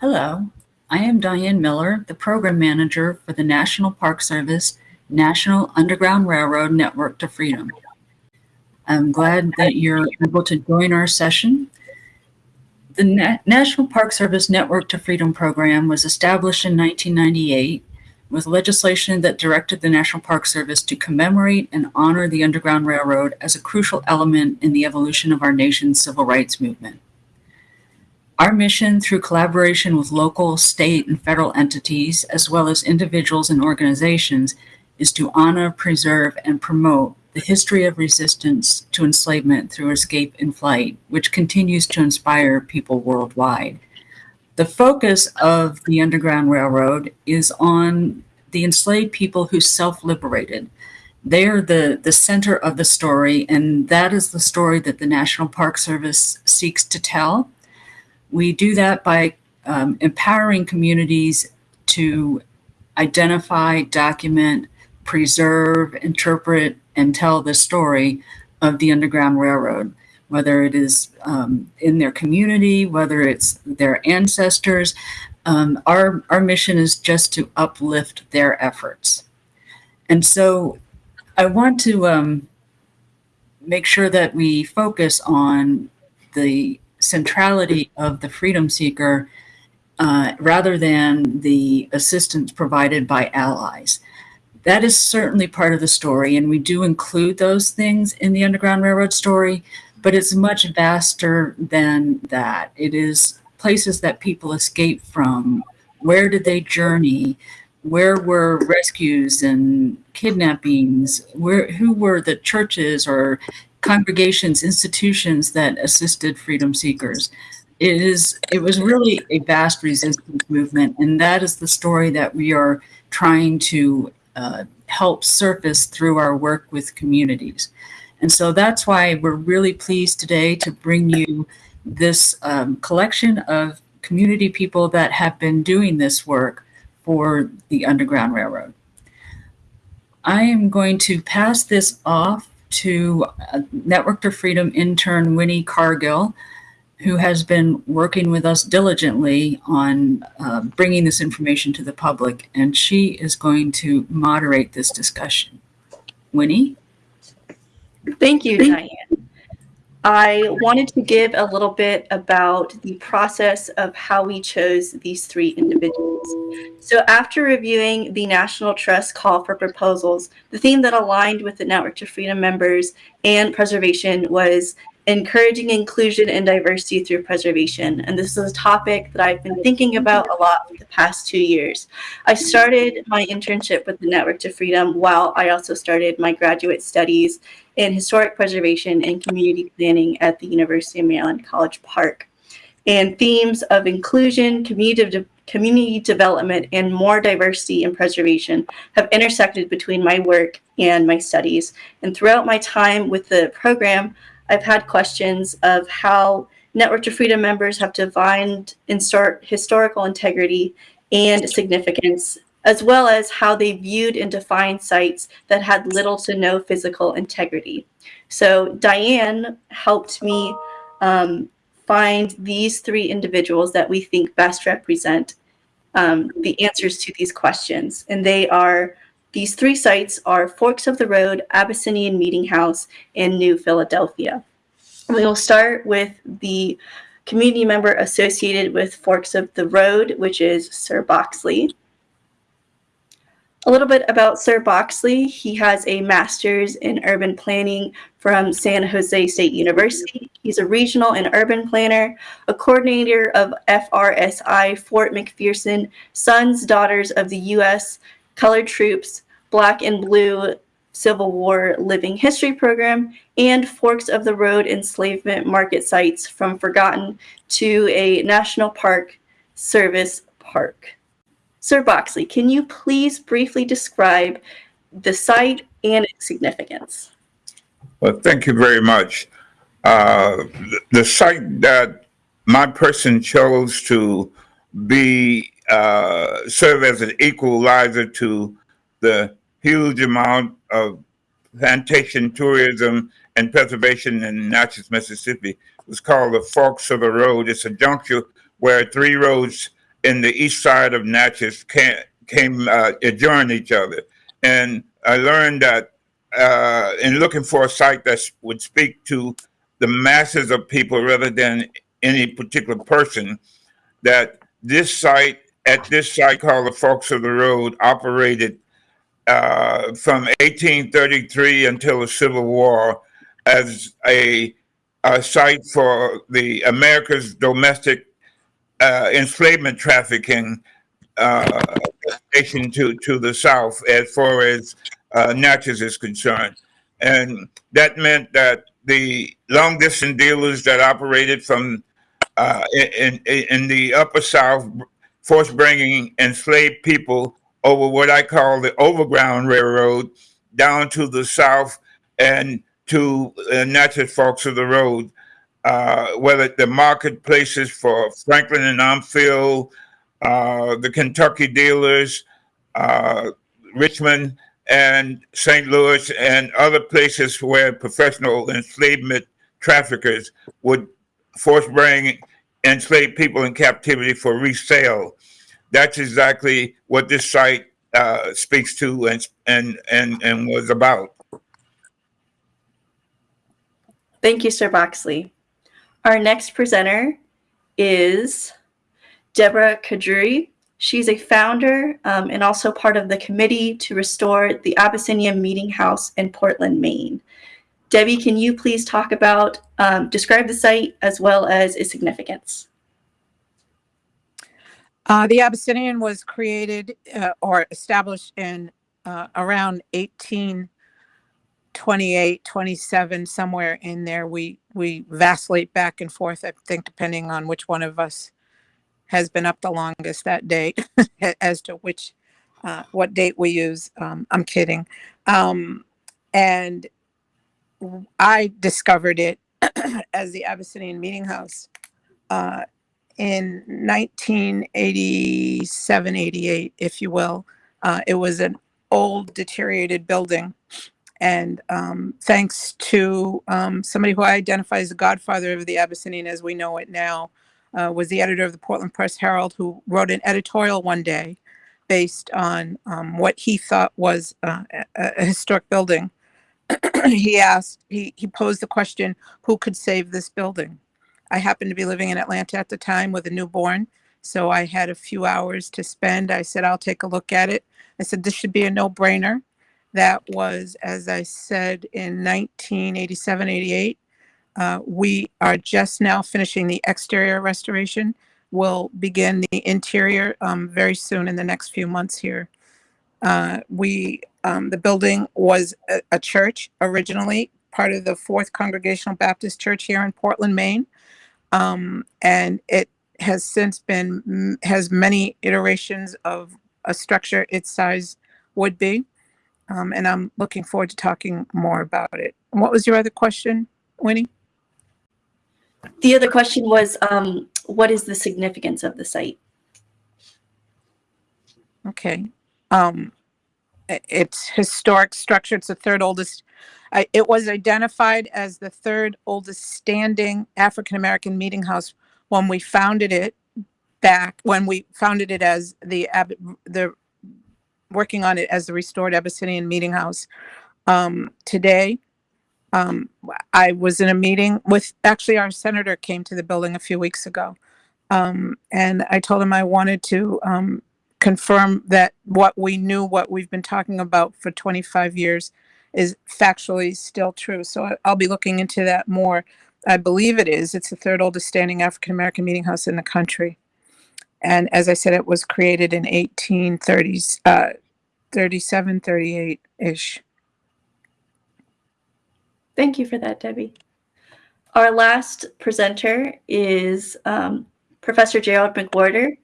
Hello, I am Diane Miller, the Program Manager for the National Park Service National Underground Railroad Network to Freedom. I'm glad that you're able to join our session. The Na National Park Service Network to Freedom program was established in 1998 with legislation that directed the National Park Service to commemorate and honor the Underground Railroad as a crucial element in the evolution of our nation's civil rights movement. Our mission, through collaboration with local, state, and federal entities, as well as individuals and organizations, is to honor, preserve, and promote the history of resistance to enslavement through escape and flight, which continues to inspire people worldwide. The focus of the Underground Railroad is on the enslaved people who self-liberated. They are the, the center of the story, and that is the story that the National Park Service seeks to tell. We do that by um, empowering communities to identify, document, preserve, interpret, and tell the story of the Underground Railroad whether it is um, in their community, whether it's their ancestors. Um, our, our mission is just to uplift their efforts. And so I want to um, make sure that we focus on the centrality of the freedom seeker uh, rather than the assistance provided by allies. That is certainly part of the story, and we do include those things in the Underground Railroad story, but it's much vaster than that. It is places that people escape from. Where did they journey? Where were rescues and kidnappings? Where, who were the churches or congregations, institutions that assisted freedom seekers? It is, it was really a vast resistance movement. And that is the story that we are trying to uh, help surface through our work with communities. And so that's why we're really pleased today to bring you this um, collection of community people that have been doing this work for the Underground Railroad. I am going to pass this off to Network to Freedom intern Winnie Cargill, who has been working with us diligently on uh, bringing this information to the public, and she is going to moderate this discussion. Winnie? Thank you, Diane. I wanted to give a little bit about the process of how we chose these three individuals. So after reviewing the National Trust call for proposals, the theme that aligned with the Network to Freedom members and preservation was encouraging inclusion and diversity through preservation. And this is a topic that I've been thinking about a lot for the past two years. I started my internship with the Network to Freedom while I also started my graduate studies in historic preservation and community planning at the University of Maryland College Park. And themes of inclusion, community, de community development, and more diversity and preservation have intersected between my work and my studies. And throughout my time with the program, I've had questions of how Network to Freedom members have defined historical integrity and significance, as well as how they viewed and defined sites that had little to no physical integrity. So Diane helped me um, find these three individuals that we think best represent um, the answers to these questions. And they are, these three sites are Forks of the Road, Abyssinian Meeting House, and New Philadelphia. We will start with the community member associated with Forks of the Road, which is Ser Boxley. A little bit about Ser Boxley. He has a master's in urban planning from San Jose State University. He's a regional and urban planner, a coordinator of FRSI Fort McPherson, Sons, Daughters of the U.S. Colored Troops, Black and Blue Civil War Living History Program, and Forks of the Road enslavement market sites from forgotten to a National Park Service park. Ser Boxley, can you please briefly describe the site and its significance? Well, thank you very much. Uh, the site that my person chose to be uh, serve as an equalizer to the huge amount of plantation tourism and preservation in Natchez, Mississippi. It was called the Forks of the Road. It's a juncture where three roads in the east side of Natchez came, came uh, each other. And I learned that uh, in looking for a site that would speak to the masses of people rather than any particular person, that this site, at this site called the Forks of the Road, operated uh, from 1833 until the Civil War as a, a site for the America's domestic uh, enslavement trafficking uh, nation to, to the south as far as uh, Natchez is concerned. And that meant that the long distance dealers that operated from uh, in, in, in the upper south, forced bringing enslaved people over what I call the overground railroad down to the south and to uh, Natchez Forks of the Road, uh, whether the marketplaces for Franklin and Armfield, uh, the Kentucky dealers, uh, Richmond and St. Louis and other places where professional enslavement traffickers would force bring enslaved people in captivity for resale. That's exactly what this site uh, speaks to and, and, and, and was about. Thank you, Ser Boxley. Our next presenter is Deborah Khadraoui. She's a founder um, and also part of the committee to restore the Abyssinian Meeting House in Portland, Maine. Debbie, can you please talk about, um, describe the site as well as its significance? Uh, the Abyssinian was created uh, or established in uh, around 1828, 27, somewhere in there. We we vacillate back and forth, I think, depending on which one of us has been up the longest that date as to which uh, what date we use. Um, I'm kidding. Um, and I discovered it as the Abyssinian Meeting House uh, in 1987, 88, if you will. Uh, it was an old deteriorated building. And um, thanks to um, somebody who I identify as the godfather of the Abyssinian as we know it now, uh, was the editor of the Portland Press Herald, who wrote an editorial one day based on um, what he thought was uh, a, a historic building. he asked, he, he posed the question, who could save this building? I happened to be living in Atlanta at the time with a newborn. So I had a few hours to spend. I said, I'll take a look at it. I said, this should be a no brainer. That was, as I said, in 1987, 88. Uh, we are just now finishing the exterior restoration. We'll begin the interior um, very soon in the next few months here. Uh, we, um, the building was a, a church originally, part of the Fourth Congregational Baptist Church here in Portland, Maine. Um, and it has since been, has many iterations of a structure its size would be. Um, and I'm looking forward to talking more about it. And what was your other question, Winnie? The other question was, um, what is the significance of the site? Okay. Um, it's historic structure. It's the third oldest. It was identified as the third oldest standing African-American meeting house when we founded it back, when we founded it as the, the, working on it as the restored Abyssinian Meeting House. Um, today, um, I was in a meeting with, actually our senator came to the building a few weeks ago. Um, and I told him I wanted to, um, confirm that what we knew, what we've been talking about for 25 years is factually still true. So I'll be looking into that more. I believe it is. It's the third oldest standing African-American meeting house in the country. And as I said, it was created in 1830s, uh, 37, 38-ish. Thank you for that, Debbie. Our last presenter is um, Professor Gerald McWorter.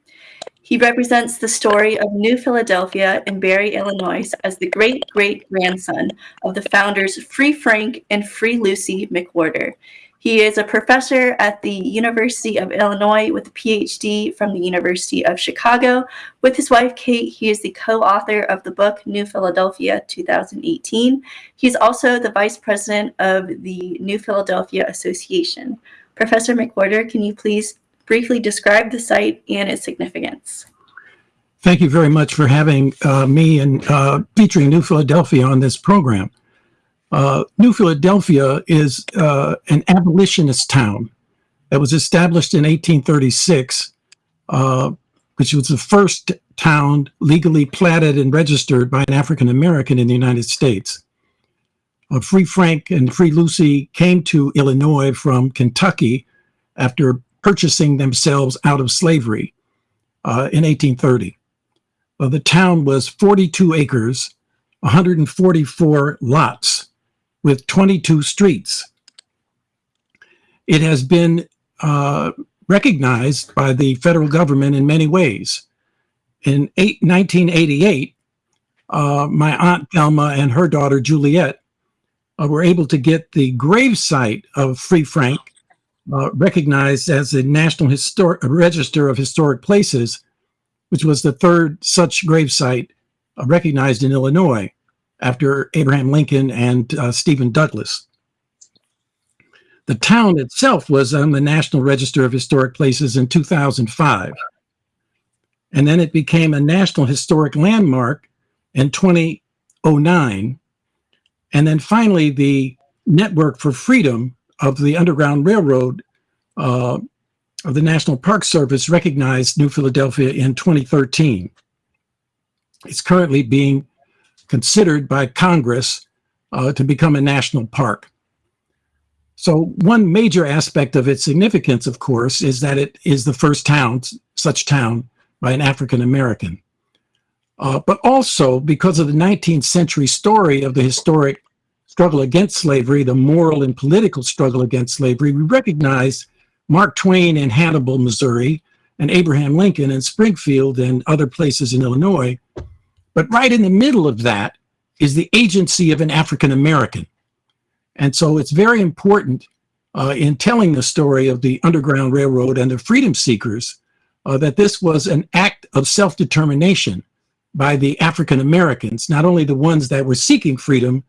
He represents the story of New Philadelphia in Barry, Illinois as the great-great-grandson of the founders Free Frank and Free Lucy McWorter. He is a professor at the University of Illinois with a PhD from the University of Chicago. With his wife, Kate, he is the co-author of the book New Philadelphia 2018. He's also the vice president of the New Philadelphia Association. Professor McWorter, can you please briefly describe the site and its significance. Thank you very much for having uh, me and uh, featuring New Philadelphia on this program. Uh, New Philadelphia is uh, an abolitionist town that was established in 1836, uh, which was the first town legally platted and registered by an African American in the United States. Uh, Free Frank and Free Lucy came to Illinois from Kentucky after purchasing themselves out of slavery uh, in 1830. Uh, the town was 42 acres, 144 lots, with 22 streets. It has been uh, recognized by the federal government in many ways. In eight, 1988, uh, my aunt Thelma and her daughter Juliet uh, were able to get the gravesite of Free Frank uh, recognized as a National Historic Register of Historic Places, which was the third such gravesite uh, recognized in Illinois after Abraham Lincoln and uh, Stephen Douglas. The town itself was on the National Register of Historic Places in 2005. And then it became a National Historic Landmark in 2009. And then finally, the Network for Freedom of the Underground Railroad uh, of the National Park Service recognized New Philadelphia in 2013. It's currently being considered by Congress uh, to become a national park. So one major aspect of its significance, of course, is that it is the first town, such town, by an African American. Uh, but also because of the 19th century story of the historic struggle against slavery, the moral and political struggle against slavery, we recognize Mark Twain in Hannibal, Missouri, and Abraham Lincoln in Springfield and other places in Illinois. But right in the middle of that is the agency of an African American. And so it's very important uh, in telling the story of the Underground Railroad and the freedom seekers uh, that this was an act of self-determination by the African Americans, not only the ones that were seeking freedom,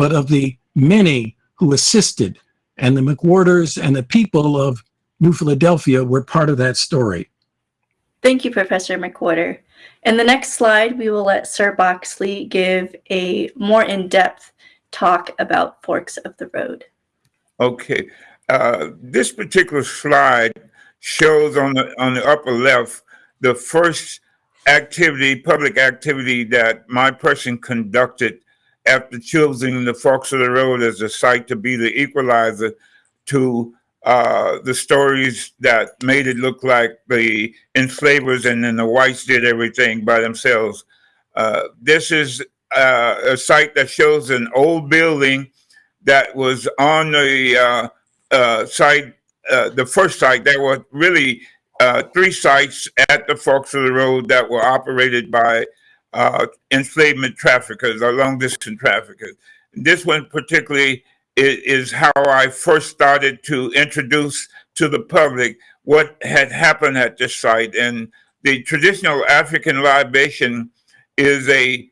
but of the many who assisted. And the McWorters and the people of New Philadelphia were part of that story. Thank you, Professor McWorter. In the next slide, we will let Ser Boxley give a more in-depth talk about Forks of the Road. Okay, uh, this particular slide shows on the on the upper left the first activity, public activity that my person conducted after choosing the Forks of the Road as a site to be the equalizer to uh, the stories that made it look like the enslavers and then the whites did everything by themselves. Uh, this is uh, a site that shows an old building that was on the uh, uh, site, uh, the first site. There were really three sites at the Forks of the Road that were operated by enslavement traffickers or long distance traffickers. This one particularly is how I first started to introduce to the public what had happened at this site. And the traditional African libation is a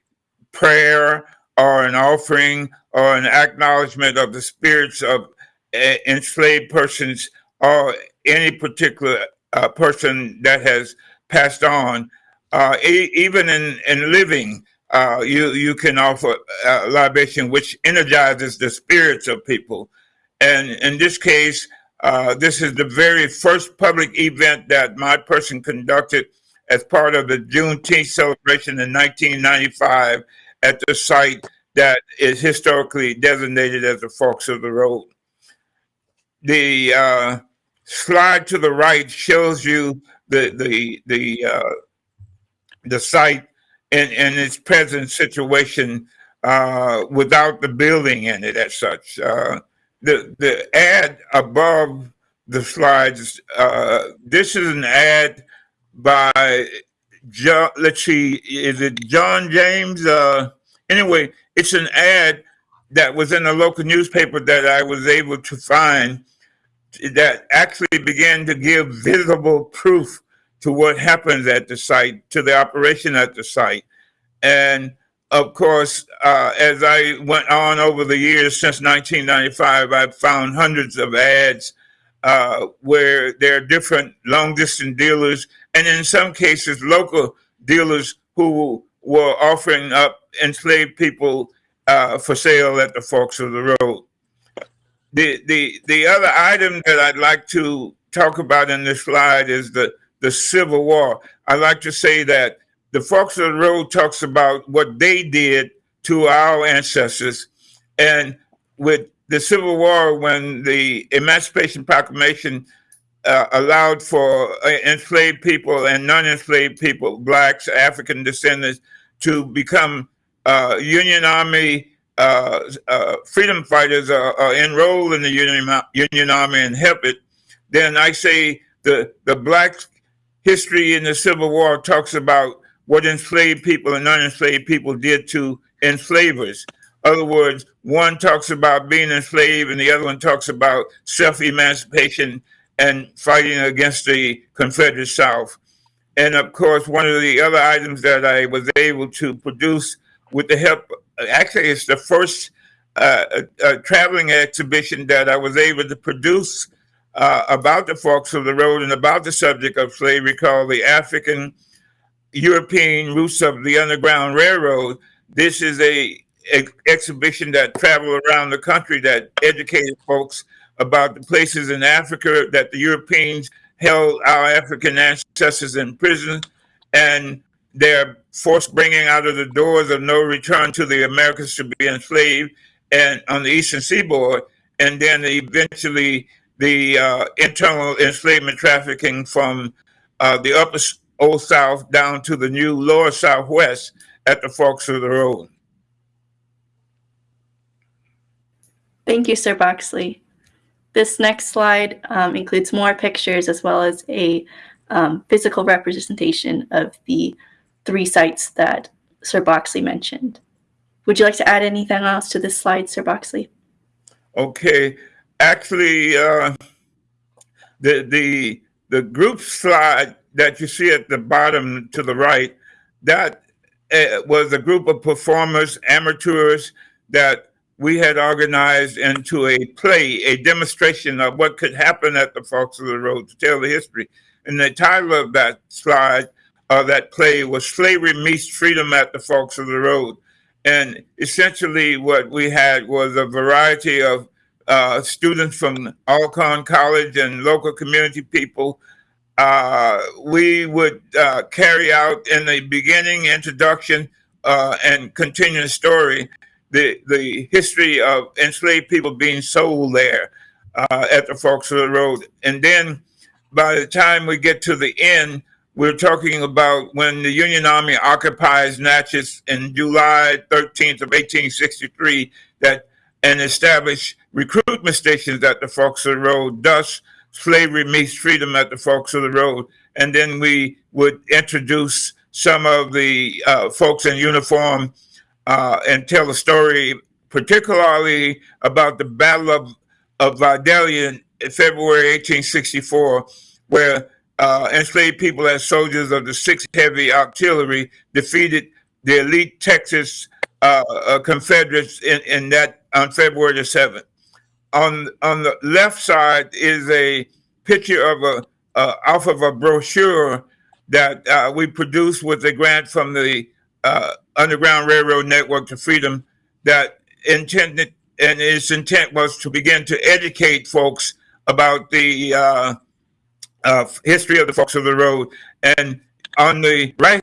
prayer or an offering or an acknowledgement of the spirits of uh, enslaved persons or any particular uh, person that has passed on. Uh, even in, in living, uh, you you can offer uh, libation, which energizes the spirits of people. And in this case, uh, this is the very first public event that my person conducted as part of the Juneteenth celebration in 1995 at the site that is historically designated as the Forks of the Road. The uh, slide to the right shows you the the the uh, the site in, its present situation uh, without the building in it as such. Uh, the, the ad above the slides, uh, this is an ad by John, let's see, is it John James? Uh, anyway, it's an ad that was in a local newspaper that I was able to find that actually began to give visible proof to what happens at the site, to the operation at the site. And of course, uh, as I went on over the years since 1995, I've found hundreds of ads uh, where there are different long distance dealers, and in some cases, local dealers who were offering up enslaved people uh, for sale at the forks of the road. The, the, the other item that I'd like to talk about in this slide is the, the Civil War. I like to say that the Forks of the Road talks about what they did to our ancestors. And with the Civil War, when the Emancipation Proclamation uh, allowed for uh, enslaved people and non-enslaved people, blacks, African descendants, to become uh, Union Army uh, uh, freedom fighters, uh, enroll in the Union, Union Army and help it, then I say the the black history in the Civil War talks about what enslaved people and non-enslaved people did to enslavers. Other words, one talks about being enslaved and the other one talks about self-emancipation and fighting against the Confederate South. And of course, one of the other items that I was able to produce with the help, actually it's the first uh, uh, traveling exhibition that I was able to produce uh, about the forks of the road and about the subject of slavery called the African European Roots of the Underground Railroad. This is a, a exhibition that traveled around the country that educated folks about the places in Africa that the Europeans held our African ancestors in prison and their forced bringing out of the doors of no return to the Americas to be enslaved and on the eastern seaboard and then eventually the uh, internal enslavement trafficking from uh, the upper old south down to the new lower southwest at the forks of the road. Thank you, Ser Boxley. This next slide um, includes more pictures as well as a um, physical representation of the three sites that Ser Boxley mentioned. Would you like to add anything else to this slide, Ser Boxley? Okay, actually, uh, the the the group slide that you see at the bottom to the right, that uh, was a group of performers, amateurs that we had organized into a play, a demonstration of what could happen at the Forks of the Road to tell the history. And the title of that slide, uh, that play was Slavery Meets Freedom at the Forks of the Road. And essentially what we had was a variety of uh, students from Alcorn College and local community people. Uh, we would uh, carry out in the beginning introduction uh, and continuing story the the history of enslaved people being sold there uh, at the Forks of the Road. And then by the time we get to the end, we're talking about when the Union Army occupies Natchez in July 13th of 1863 that and establish recruitment stations at the Forks of the Road. Thus, slavery meets freedom at the Forks of the Road. And then we would introduce some of the uh, folks in uniform uh, and tell a story, particularly about the Battle of, of Vidalia in February 1864, where uh, enslaved people as soldiers of the 6th Heavy Artillery defeated the elite Texas uh, uh, Confederates in, in that on February the 7th. On, on the left side is a picture of a uh, off of a brochure that uh, we produced with a grant from the uh, Underground Railroad Network to Freedom that intended and its intent was to begin to educate folks about the uh, uh, history of the forks of the road. And on the right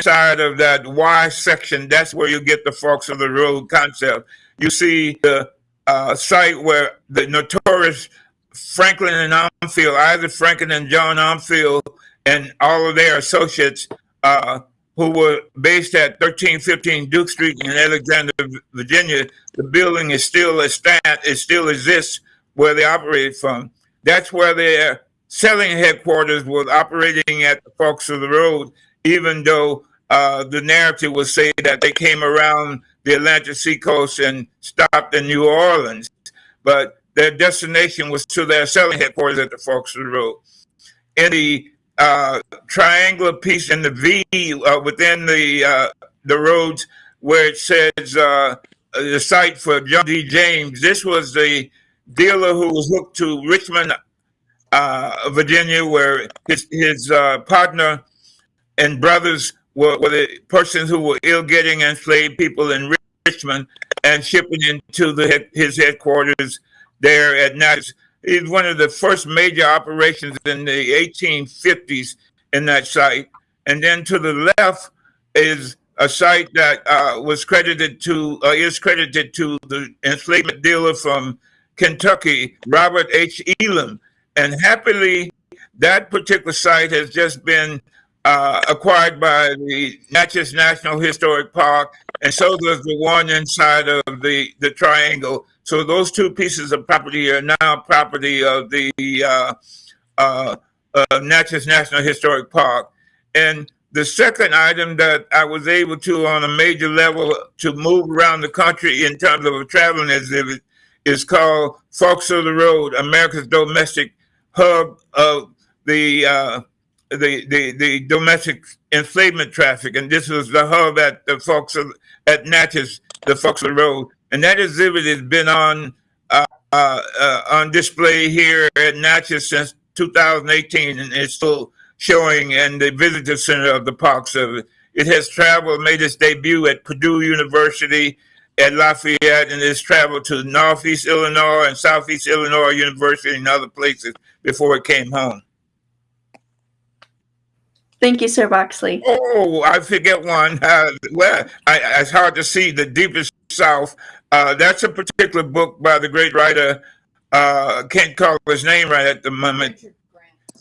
side of that Y section, that's where you get the forks of the road concept. You see the uh, site where the notorious Franklin and Armfield, Isaac Franklin and John Armfield, and all of their associates uh, who were based at 1315 Duke Street in Alexandria, Virginia. The building is still a stand, it still exists where they operated from. That's where their selling headquarters was operating at the Forks of the Road, even though uh, the narrative would say that they came around the Atlantic seacoast and stopped in New Orleans. But their destination was to their selling headquarters at the Forks Road. In the uh, triangular piece in the V uh, within the uh, the roads where it says uh, the site for John D. James. This was the dealer who was hooked to Richmond, uh, Virginia, where his, his, uh, partner and brothers were, were the persons who were ill getting enslaved people in Richmond and shipping into the, his headquarters there at Natchez. It's one of the first major operations in the 1850s in that site. And then to the left is a site that uh, was credited to, uh, is credited to the enslavement dealer from Kentucky, Robert H. Elam. And happily, that particular site has just been uh, acquired by the Natchez National Historic Park, and so does the one inside of the, the triangle. So those two pieces of property are now property of the uh, uh, uh, Natchez National Historic Park. And the second item that I was able to, on a major level, to move around the country in terms of a traveling exhibit is called Forks of the Road, America's Domestic Hub of the uh, the, the the domestic enslavement traffic, and this was the hub at the Forks of at Natchez, the Forks of the Road, and that exhibit has been on uh, uh, uh, on display here at Natchez since 2018, and it's still showing in the visitor center of the Park Service. It has traveled, made its debut at Purdue University at Lafayette, and it's traveled to Northeast Illinois and Southeast Illinois University and other places before it came home. Thank you, Ser Boxley. Oh, I forget one. Uh, well, I, it's hard to see the deepest South. Uh, that's a particular book by the great writer. Uh, can't call his name right at the moment. Richard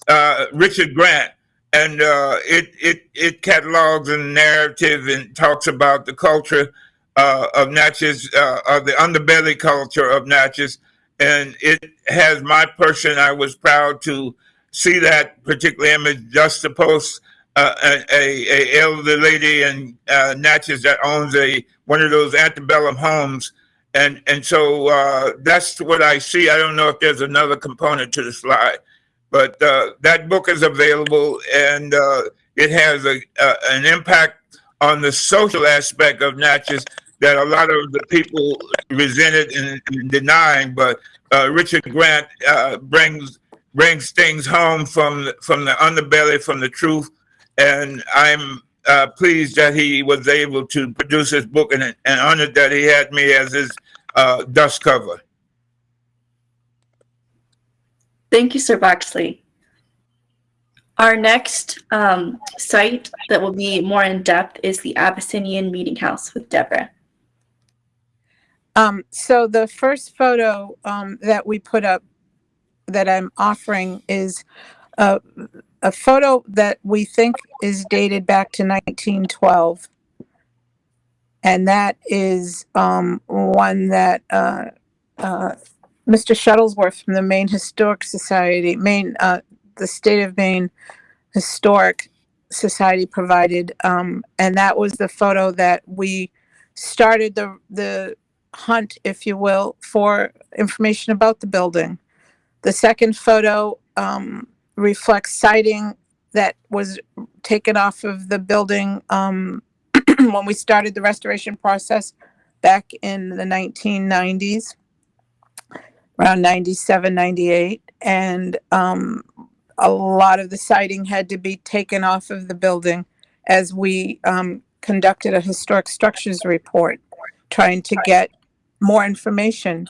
Uh, Richard Grant, and uh, it it it catalogs and narrative and talks about the culture uh, of Natchez, uh, of the underbelly culture of Natchez, and it has my person. I was proud to see that particular image just to post uh, a, a, elderly lady in uh, Natchez that owns a one of those antebellum homes, and and so uh, that's what I see. I don't know if there's another component to the slide, but uh, that book is available, and uh, it has a, a an impact on the social aspect of Natchez that a lot of the people resented and, and denying. But uh, Richard Grant uh, brings brings things home from the- from the underbelly, from the truth, and I'm uh, pleased that he was able to produce his book and, and honored that he had me as his uh, dust cover. Thank you, Ser Boxley. Our next um, site that will be more in depth is the Abyssinian Meeting House with Deborah. Um, so the first photo um, that we put up that I'm offering is a, a photo that we think is dated back to 1912. And that is um, one that uh, uh, Mr. Shuttlesworth from the Maine Historic Society, Maine, uh, the State of Maine Historic Society provided. Um, and that was the photo that we started the, the hunt, if you will, for information about the building. The second photo um, reflects siding that was taken off of the building um, when we started the restoration process back in the 1990s, around 97, 98. And um, a lot of the siding had to be taken off of the building as we um, conducted a historic structures report, trying to get more information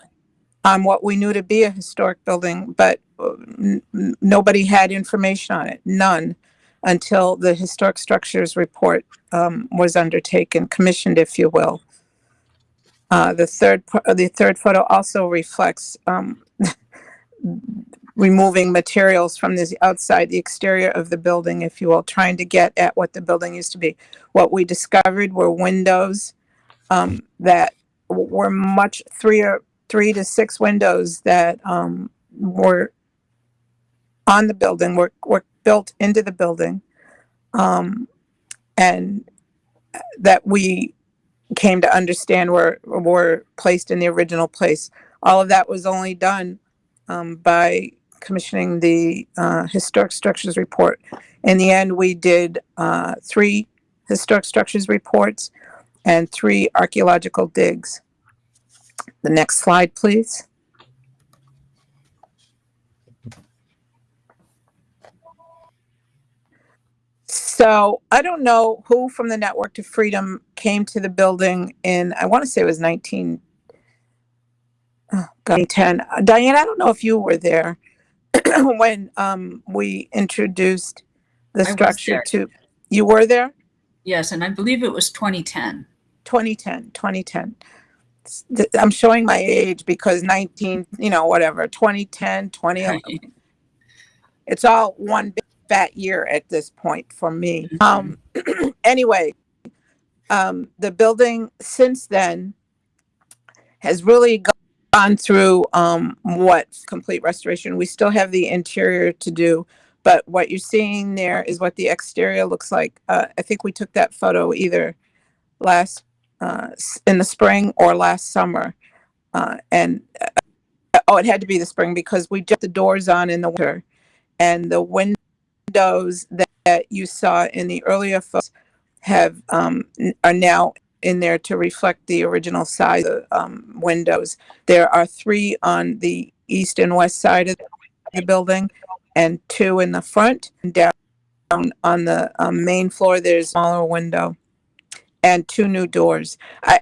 on what we knew to be a historic building, but uh, nobody had information on it, none, until the historic structures report um, was undertaken, commissioned, if you will. Uh, the third, the third photo also reflects um, removing materials from the outside, the exterior of the building, if you will, trying to get at what the building used to be. What we discovered were windows um, that were much three or three to six windows that um, were on the building, were, were built into the building. Um, and that we came to understand were, were placed in the original place. All of that was only done um, by commissioning the uh, historic structures report. In the end, we did uh, three historic structures reports and three archaeological digs. The next slide, please. So I don't know who from the Network to Freedom came to the building in, I want to say it was 19, oh, Diane, I don't know if you were there when um, we introduced the structure to, you were there? Yes, and I believe it was 2010. 2010, 2010. I'm showing my age because 19, you know, whatever, 2010, 2011. Right. it's all one big fat year at this point for me. Um, anyway, um, the building since then has really gone through um, what complete restoration. We still have the interior to do, but what you're seeing there is what the exterior looks like. Uh, I think we took that photo either last uh, in the spring or last summer, uh, and uh, oh, it had to be the spring because we just the doors on in the winter and the windows that, that you saw in the earlier photos have um, are now in there to reflect the original size of um, windows. There are three on the east and west side of the building, and two in the front. And down on the um, main floor, there's a smaller window, and two new doors. I,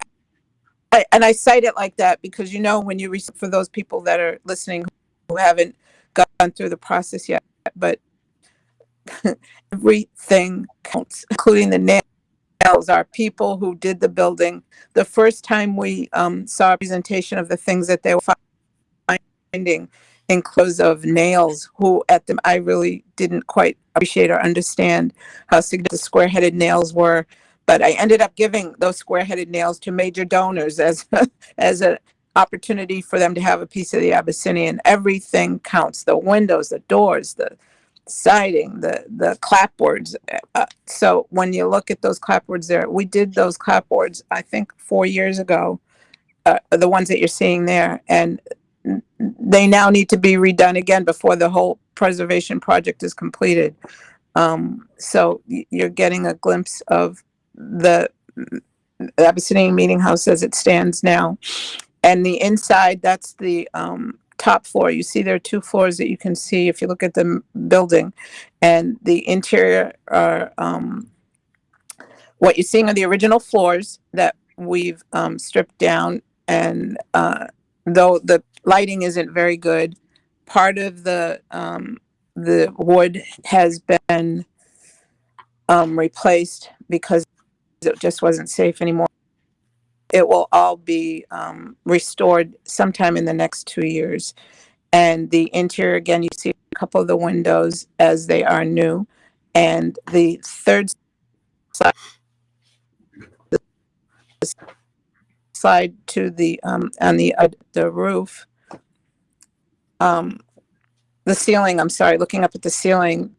I and I cite it like that because you know when you for those people that are listening who haven't gone through the process yet, but everything counts, including the nails. Our people who did the building. The first time we um, saw a presentation of the things that they were finding, inclusive of nails, who at them I really didn't quite appreciate or understand how significant the square-headed nails were. But I ended up giving those square-headed nails to major donors as as an opportunity for them to have a piece of the Abyssinian. Everything counts: the windows, the doors, the siding, the the clapboards. Uh, so when you look at those clapboards there, we did those clapboards I think four years ago. Uh, the ones that you're seeing there, and they now need to be redone again before the whole preservation project is completed. Um, so you're getting a glimpse of the the Abyssinian Meeting House as it stands now. And the inside, that's the um, top floor. You see there are two floors that you can see if you look at the building. And the interior are um, what you're seeing are the original floors that we've um, stripped down. And uh, though the lighting isn't very good, part of the um, the wood has been um, replaced because it just wasn't safe anymore. It will all be um, restored sometime in the next two years. And the interior, again, you see a couple of the windows as they are new. And the third slide, slide to the um, on the uh, the roof, um, the ceiling. I'm sorry, looking up at the ceiling,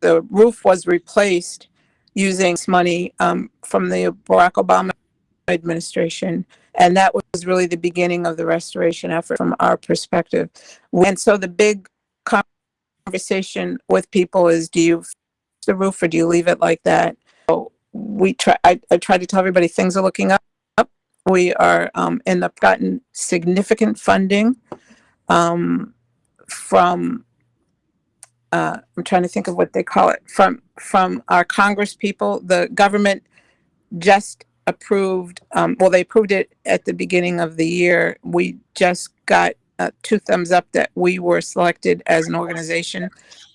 the roof was replaced using money um, from the Barack Obama administration. And that was really the beginning of the restoration effort from our perspective. And so the big conversation with people is do you the roof or do you leave it like that? So we try, I, I try to tell everybody things are looking up. We are um, in the gotten significant funding um, from uh, I'm trying to think of what they call it from from our Congress people. The government just approved. Um, well, they approved it at the beginning of the year. We just got uh, two thumbs up that we were selected as an organization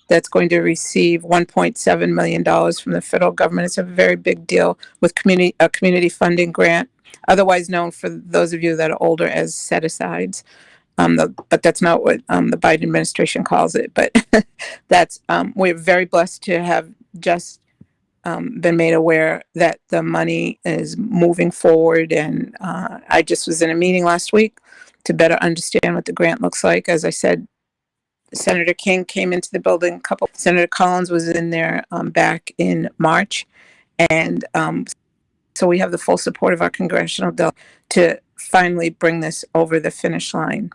that's going to receive 1.7 million dollars from the federal government. It's a very big deal with community a community funding grant, otherwise known for those of you that are older as set asides. Um, the, but that's not what um, the Biden administration calls it. But that's um, we're very blessed to have just um, been made aware that the money is moving forward. And uh, I just was in a meeting last week to better understand what the grant looks like. As I said, Senator King came into the building. A couple. Senator Collins was in there um, back in March, and um, so we have the full support of our congressional delegate to finally bring this over the finish line.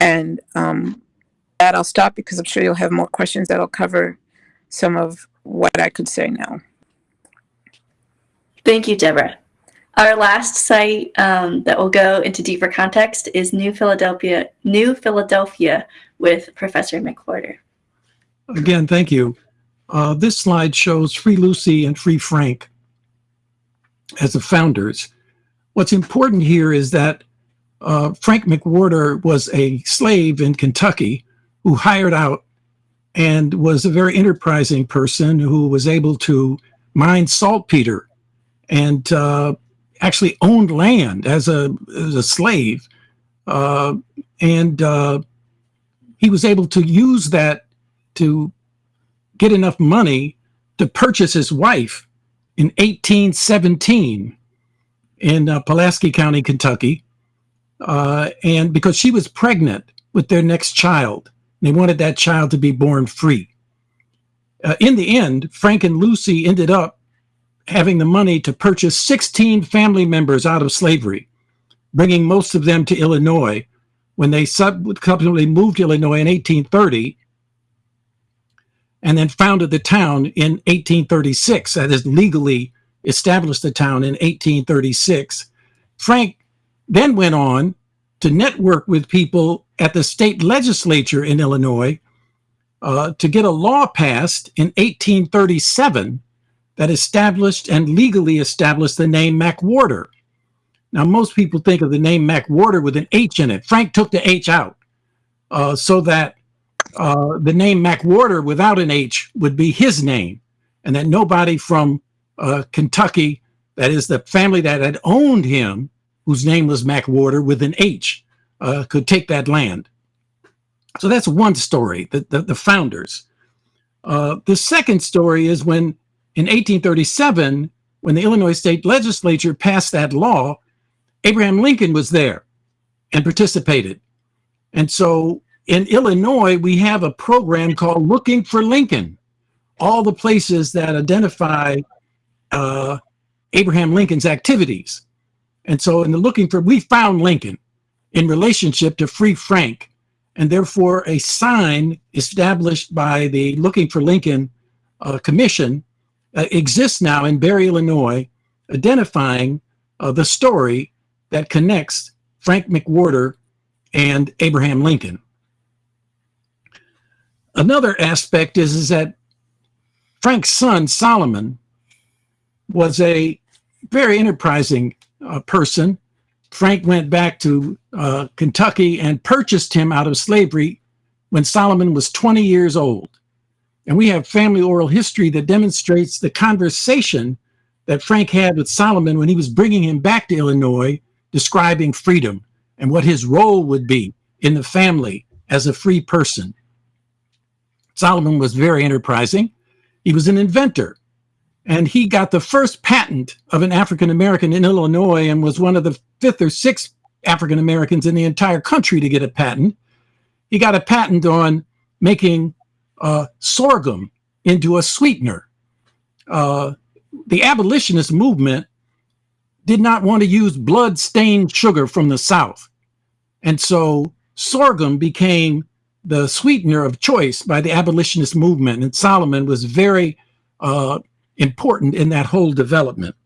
And um, that I'll stop because I'm sure you'll have more questions that'll cover some of what I could say now. Thank you, Deborah. Our last site um, that will go into deeper context is New Philadelphia, New Philadelphia with Professor McWorter. Again, thank you. Uh, this slide shows Free Lucy and Free Frank as the founders. What's important here is that uh, Frank McWorter was a slave in Kentucky who hired out and was a very enterprising person who was able to mine saltpeter and uh, actually owned land as a, as a slave. Uh, and uh, he was able to use that to get enough money to purchase his wife in 1817 in uh, Pulaski County, Kentucky. Uh, and because she was pregnant with their next child, they wanted that child to be born free. Uh, in the end, Frank and Lucy ended up having the money to purchase 16 family members out of slavery, bringing most of them to Illinois. When they subsequently moved to Illinois in 1830, and then founded the town in 1836, that is legally established the town in 1836. Frank then went on to network with people at the state legislature in Illinois uh, to get a law passed in 1837 that established and legally established the name McWorter. Now, most people think of the name McWhorter with an H in it. Frank took the H out uh, so that uh, the name McWorter without an H would be his name, and that nobody from uh, Kentucky, that is the family that had owned him, whose name was McWhorter with an H, uh, could take that land. So that's one story, the, the, the founders. Uh, the second story is when in 1837, when the Illinois state legislature passed that law, Abraham Lincoln was there and participated. And so in Illinois, we have a program called Looking for Lincoln. All the places that identify uh, Abraham Lincoln's activities. And so in the looking for, we found Lincoln in relationship to Free Frank, and therefore a sign established by the Looking for Lincoln uh, Commission uh, exists now in Barry, Illinois, identifying uh, the story that connects Frank McWorter and Abraham Lincoln. Another aspect is, is that Frank's son, Solomon, was a very enterprising uh, person. Frank went back to uh, Kentucky and purchased him out of slavery when Solomon was 20 years old. And we have family oral history that demonstrates the conversation that Frank had with Solomon when he was bringing him back to Illinois, describing freedom and what his role would be in the family as a free person. Solomon was very enterprising. He was an inventor and he got the first patent of an African American in Illinois and was one of the fifth or sixth African Americans in the entire country to get a patent. He got a patent on making uh, sorghum into a sweetener. Uh, the abolitionist movement did not want to use blood-stained sugar from the South. And so sorghum became the sweetener of choice by the abolitionist movement. And Solomon was very uh, important in that whole development.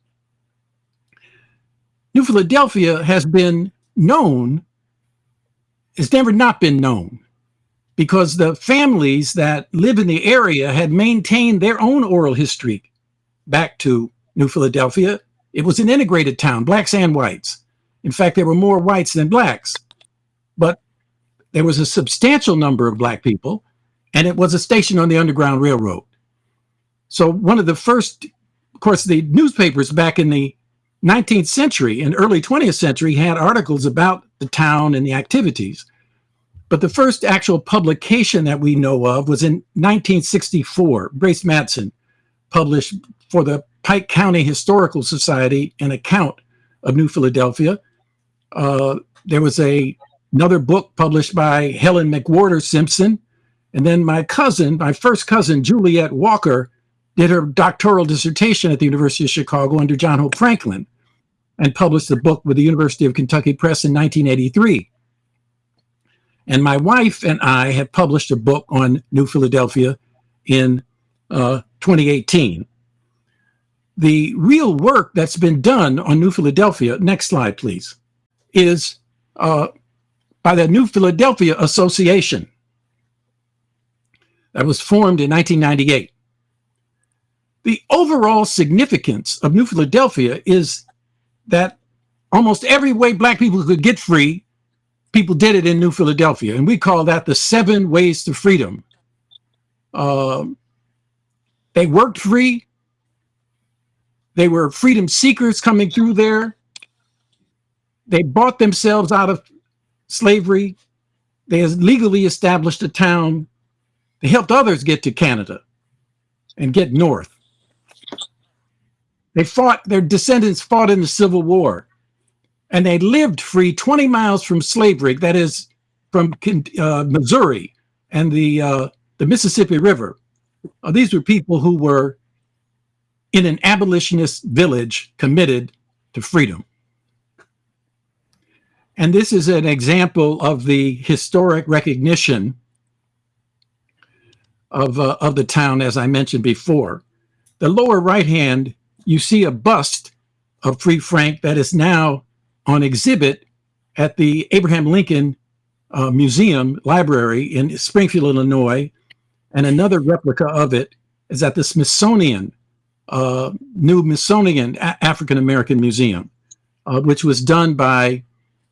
New Philadelphia has been known, has never not been known, because the families that live in the area had maintained their own oral history back to New Philadelphia. It was an integrated town, blacks and whites. In fact, there were more whites than blacks, but there was a substantial number of black people, and it was a station on the Underground Railroad. So one of the first, of course, the newspapers back in the 19th century and early 20th century had articles about the town and the activities. But the first actual publication that we know of was in 1964. Grace Matteson published for the Pike County Historical Society an account of New Philadelphia. Uh, there was a another book published by Helen McWorter Simpson. And then my cousin, my first cousin, Juliet Walker, did her doctoral dissertation at the University of Chicago under John Hope Franklin and published a book with the University of Kentucky Press in 1983. And my wife and I have published a book on New Philadelphia in uh, 2018. The real work that's been done on New Philadelphia, next slide please, is uh, by the New Philadelphia Association that was formed in 1998. The overall significance of New Philadelphia is that almost every way black people could get free, people did it in New Philadelphia. And we call that the seven ways to freedom. Um, they worked free. They were freedom seekers coming through there. They bought themselves out of slavery. They legally established a town. They helped others get to Canada and get north. They fought, their descendants fought in the Civil War and they lived free 20 miles from slavery, that is from uh, Missouri and the, uh, the Mississippi River. Uh, these were people who were in an abolitionist village committed to freedom. And this is an example of the historic recognition of, uh, of the town, as I mentioned before. The lower right hand, you see a bust of Free Frank that is now on exhibit at the Abraham Lincoln uh, Museum Library in Springfield, Illinois. And another replica of it is at the Smithsonian, uh, new Smithsonian African American Museum, uh, which was done by,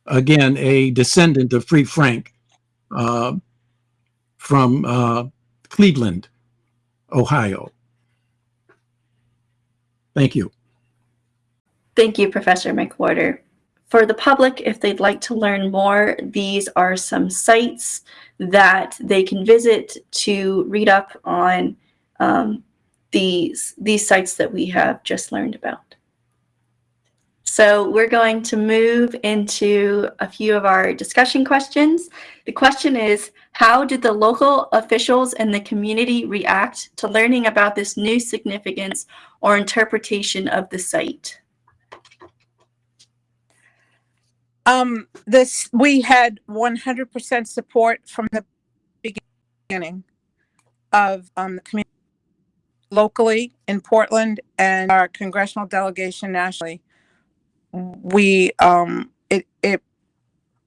again, a descendant of Free Frank uh, from uh, Cleveland, Ohio. Thank you. Thank you, Professor McWorter. For the public, if they'd like to learn more, these are some sites that they can visit to read up on um, these, these sites that we have just learned about. So we're going to move into a few of our discussion questions. The question is, how did the local officials and the community react to learning about this new significance or interpretation of the site? Um, this, we had 100% support from the beginning of um, the community locally in Portland and our congressional delegation nationally. We, um, it, it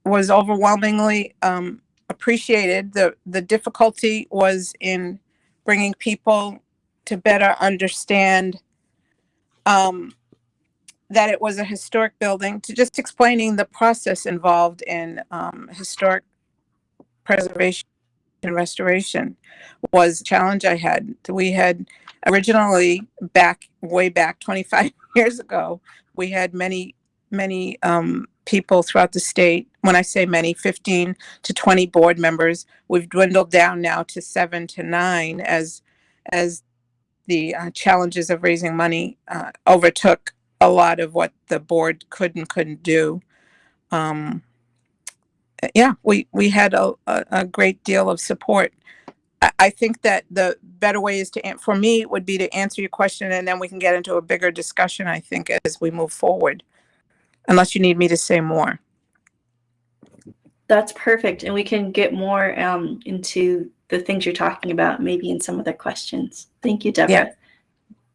was overwhelmingly um, appreciated. The, the difficulty was in bringing people to better understand um, that it was a historic building, to just explaining the process involved in um, historic preservation and restoration was a challenge I had. We had originally back, way back 25 years ago, we had many, many um, people throughout the state. When I say many, 15 to 20 board members. We've dwindled down now to seven to nine as, as the uh, challenges of raising money uh, overtook a lot of what the board could and couldn't do. Um, yeah, we, we had a, a, a great deal of support. I, I think that the better way is to, an- for me, would be to answer your question and then we can get into a bigger discussion, I think, as we move forward. Unless you need me to say more. That's perfect. And we can get more um, into the things you're talking about, maybe in some other questions. Thank you, Deborah. Yeah.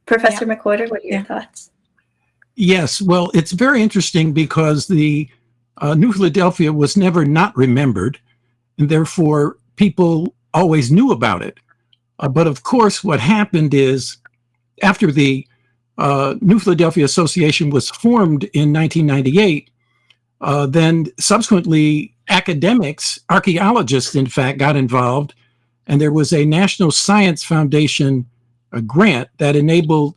Professor McWorter, what are your Yeah. thoughts? Yes, well, it's very interesting because the uh, New Philadelphia was never not remembered, and therefore people always knew about it. Uh, but of course, what happened is after the uh, New Philadelphia Association was formed in 1998, uh, then subsequently academics, archaeologists, in fact, got involved, and there was a National Science Foundation uh, grant that enabled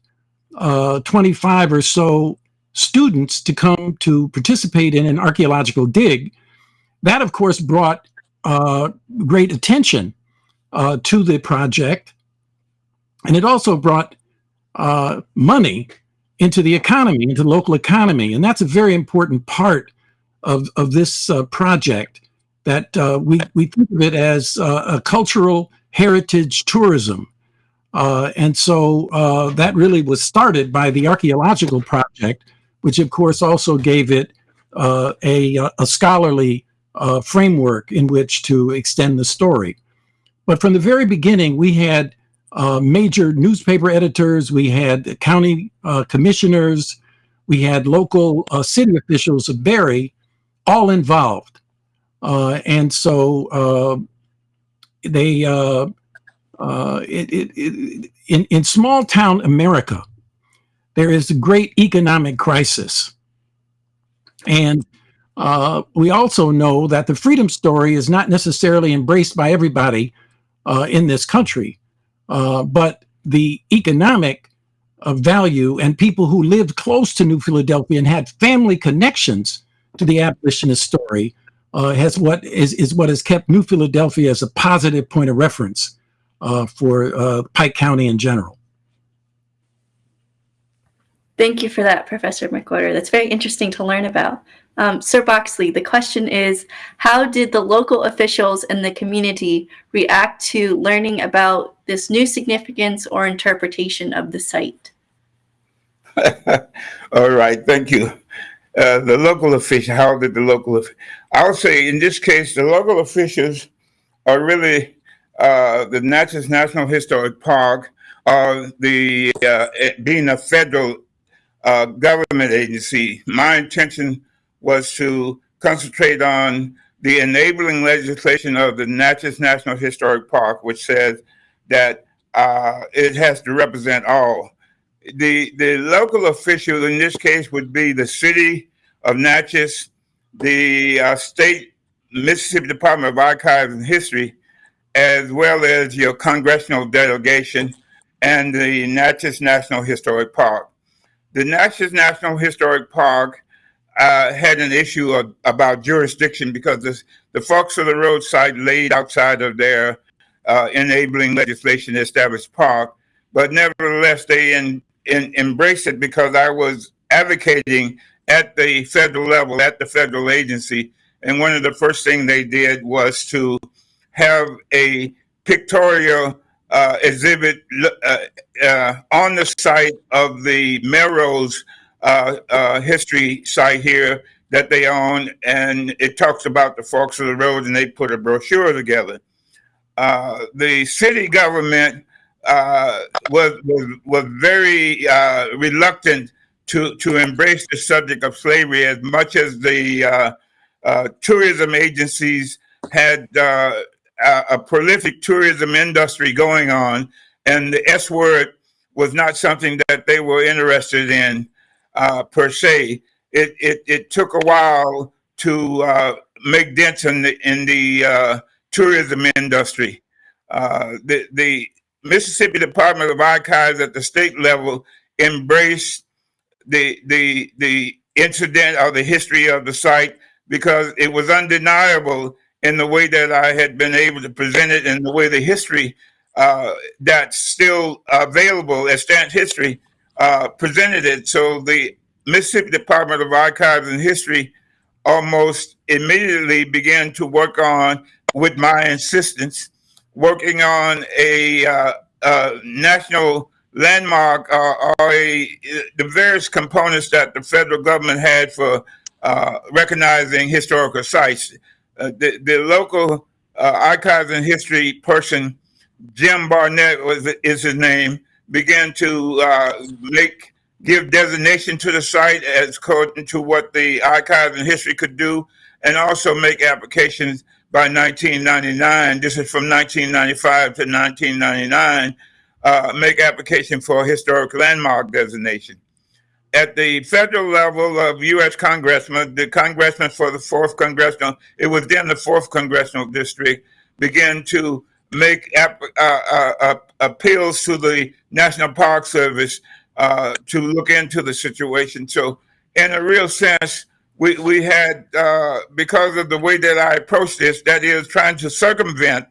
uh, 25 or so students to come to participate in an archaeological dig. That, of course, brought uh, great attention uh, to the project. And it also brought uh, money into the economy, into the local economy. And that's a very important part of, of this uh, project that uh, we, we think of it as uh, a cultural heritage tourism. Uh, and so that really was started by the archaeological project, which of course also gave it a, a scholarly framework in which to extend the story. But from the very beginning, we had uh, major newspaper editors, we had county uh, commissioners, we had local city officials of Barry all involved. and so they Uh, it, it, it, in, in small town America, there is a great economic crisis. And uh, we also know that the freedom story is not necessarily embraced by everybody uh, in this country, uh, but the economic uh, value and people who lived close to New Philadelphia and had family connections to the abolitionist story uh, has what is, is what has kept New Philadelphia as a positive point of reference uh, for uh, Pike County in general. Thank you for that, Professor McWorter. That's very interesting to learn about. Um, Ser Boxley, the question is, how did the local officials and the community react to learning about this new significance or interpretation of the site? All right, thank you. Uh, the local official, how did the local, I'll say in this case, the local officials are really uh, the Natchez National Historic Park, uh, the uh, being a federal uh, government agency. My intention was to concentrate on the enabling legislation of the Natchez National Historic Park, which says that uh, it has to represent all. The, the local official in this case would be the city of Natchez, the uh, state Mississippi Department of Archives and History, as well as your congressional delegation and the Natchez National Historic Park. The Natchez National Historic Park uh, had an issue of, about jurisdiction because this, the forks of the road site laid outside of their uh, enabling legislation to establish park, but nevertheless they in, in, embraced it because I was advocating at the federal level, at the federal agency, and one of the first things they did was to have a pictorial uh, exhibit uh, uh, on the site of the Melrose uh, uh, history site here that they own, and it talks about the forks of the road, and they put a brochure together. Uh, the city government uh, was, was was very uh, reluctant to to embrace the subject of slavery as much as the uh, tourism agencies had a, a prolific tourism industry going on, and the S word was not something that they were interested in uh, per se. It, it, it took a while to uh, make dents in the, in the uh, tourism industry. Uh, the, the Mississippi Department of Archives at the state level embraced the, the, the incident or the history of the site because it was undeniable in the way that I had been able to present it and the way the history uh, that's still available as stamp history uh, presented it. So the Mississippi Department of Archives and History almost immediately began to work on, with my insistence, working on a uh, uh, national landmark uh, or a, the various components that the federal government had for uh, recognizing historical sites. Uh, the, the local archives and history person, Jim Barnett was is his name, began to make give designation to the site as according to what the archives and history could do, and also make applications by 1999. This is from 1995 to 1999. Uh, make application for historic landmark designation. At the federal level of U.S. congressmen, the congressman for the fourth congressional, it was then the fourth congressional district, began to make uh, uh, uh, appeals to the National Park Service uh, to look into the situation. So, in a real sense, we, we had, uh, because of the way that I approached this, that is trying to circumvent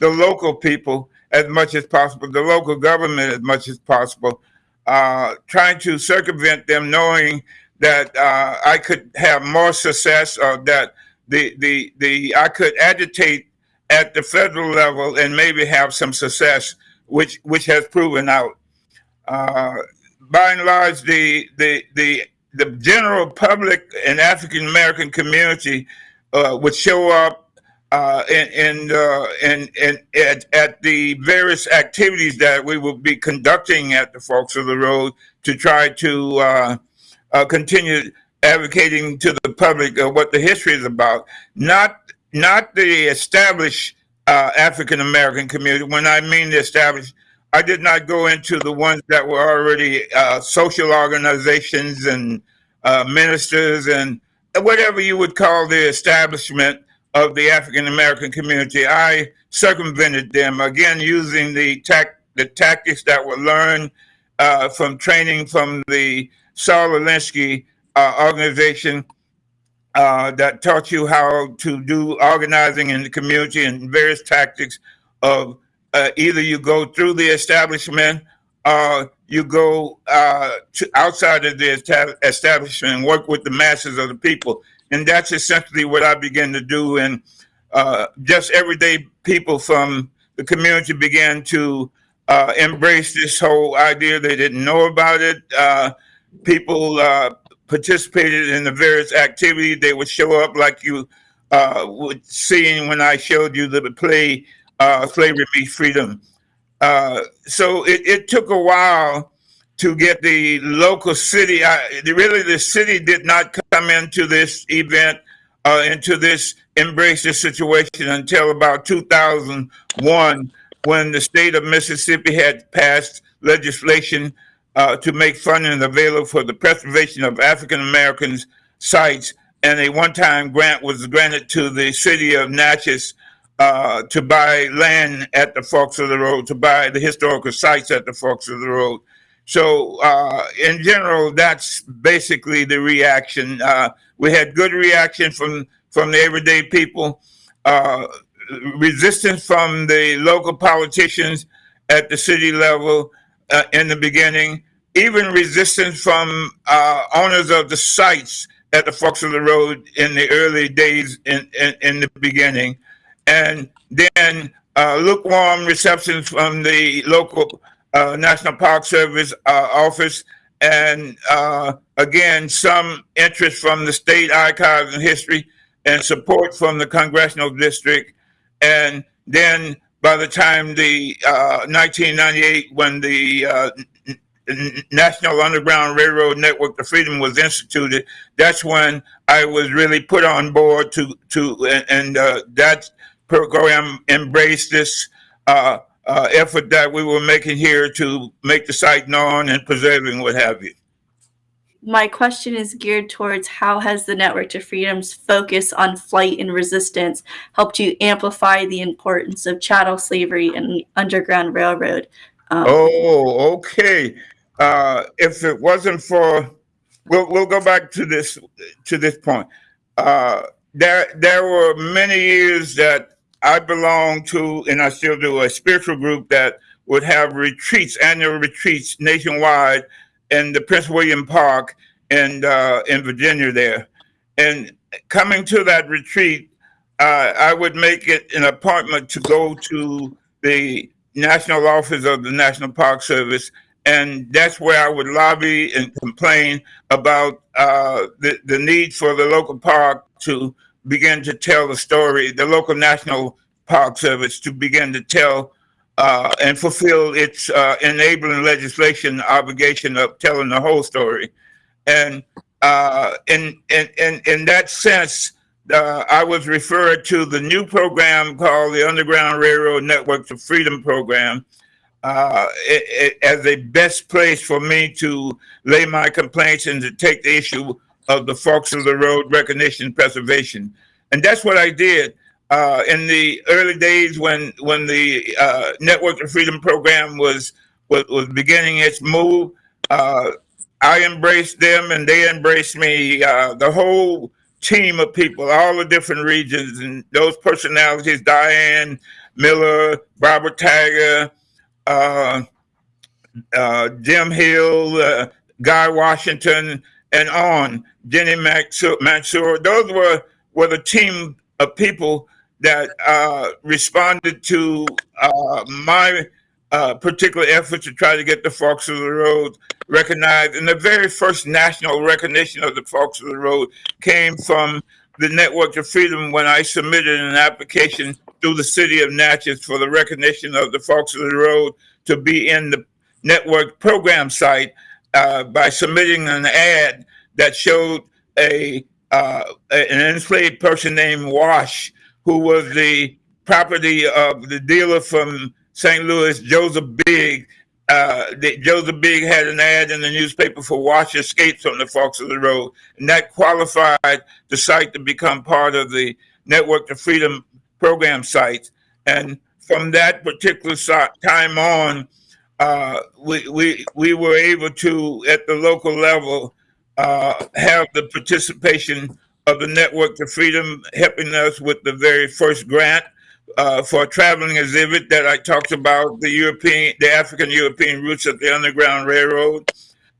the local people as much as possible, the local government as much as possible, uh, trying to circumvent them knowing that uh, I could have more success or that the, the, the, I could agitate at the federal level and maybe have some success, which, which has proven out. Uh, by and large, the the the the general public and African American community uh, would show up uh, and uh, at, at the various activities that we will be conducting at the Forks of the Road to try to uh, uh, continue advocating to the public what the history is about, not not the established uh, African American community. When I mean the established, I did not go into the ones that were already uh, social organizations and uh, ministers and whatever you would call the establishment of the African American community. I circumvented them again using the tac the tactics that were learned uh, from training from the Saul Alinsky uh, organization uh, that taught you how to do organizing in the community and various tactics of uh, either you go through the establishment or you go uh, to outside of the establishment and work with the masses of the people. And that's essentially what I began to do. And uh, just everyday people from the community began to uh, embrace this whole idea. They didn't know about it. Uh, people uh, participated in the various activities. They would show up like you uh, would see when I showed you the play uh, Slavery Meets Freedom. Uh, so it, it took a while to get the local city. I, really, the city did not come into this event, uh, into this embrace this situation until about 2001, when the state of Mississippi had passed legislation uh, to make funding available for the preservation of African Americans sites. And a one-time grant was granted to the city of Natchez uh, to buy land at the forks of the road, to buy the historical sites at the forks of the road. So uh, in general, that's basically the reaction. Uh, we had good reaction from from the everyday people, uh, resistance from the local politicians at the city level uh, in the beginning, even resistance from uh, owners of the sites at the forks of the road in the early days in, in, in the beginning. And then uh, lukewarm receptions from the local uh, National Park Service uh, office, and uh, again, some interest from the state archives and history, and support from the congressional district. And then by the time the 1998, when the National Underground Railroad Network, the Freedom was instituted, that's when I was really put on board to to and, and uh, that program embraced this uh, uh, effort that we were making here to make the site known and preserving what have you. My question is geared towards how has the Network to Freedom's focus on flight and resistance helped you amplify the importance of chattel slavery and Underground Railroad? Um, oh, okay. Uh, if it wasn't for, we'll, we'll go back to this to this point. Uh, there there were many years that I belonged to, and I still do, a spiritual group that would have retreats, annual retreats nationwide in the Prince William Park and uh, in Virginia there. And coming to that retreat, uh, I would make it an appointment to go to the national office of the National Park Service. And that's where I would lobby and complain about uh, the, the need for the local park to begin to tell the story, the local National Park Service to begin to tell uh, and fulfill its uh, enabling legislation obligation of telling the whole story. And uh, in, in, in, in that sense, uh, I was referred to the new program called the Underground Railroad Network to Freedom Program uh, it, it, as a best place for me to lay my complaints and to take the issue of the forks of the road recognition preservation. And that's what I did. Uh, in the early days when when the uh, Network of Freedom program was was, was beginning its move, uh, I embraced them and they embraced me. Uh, the whole team of people, all the different regions, and those personalities: Diane Miller, Barbara Tagger, uh, uh, Jim Hill, Guy Washington, and on Jenny Masur. Those were were the team of people that uh, responded to uh, my uh, particular effort to try to get the Forks of the Road recognized. And the very first national recognition of the Forks of the Road came from the Network of Freedom when I submitted an application through the city of Natchez for the recognition of the Forks of the Road to be in the network program site uh, by submitting an ad that showed a uh, an enslaved person named Wash who was the property of the dealer from St. Louis, Joseph Big. Uh, that Joseph Big had an ad in the newspaper for wash escapes on the Forks of the Road, and that qualified the site to become part of the Network to Freedom program sites. And from that particular time on, uh, we, we, we were able to, at the local level, uh, have the participation of the Network to Freedom helping us with the very first grant uh, for a traveling exhibit that I talked about, the European, the African European roots of the Underground Railroad,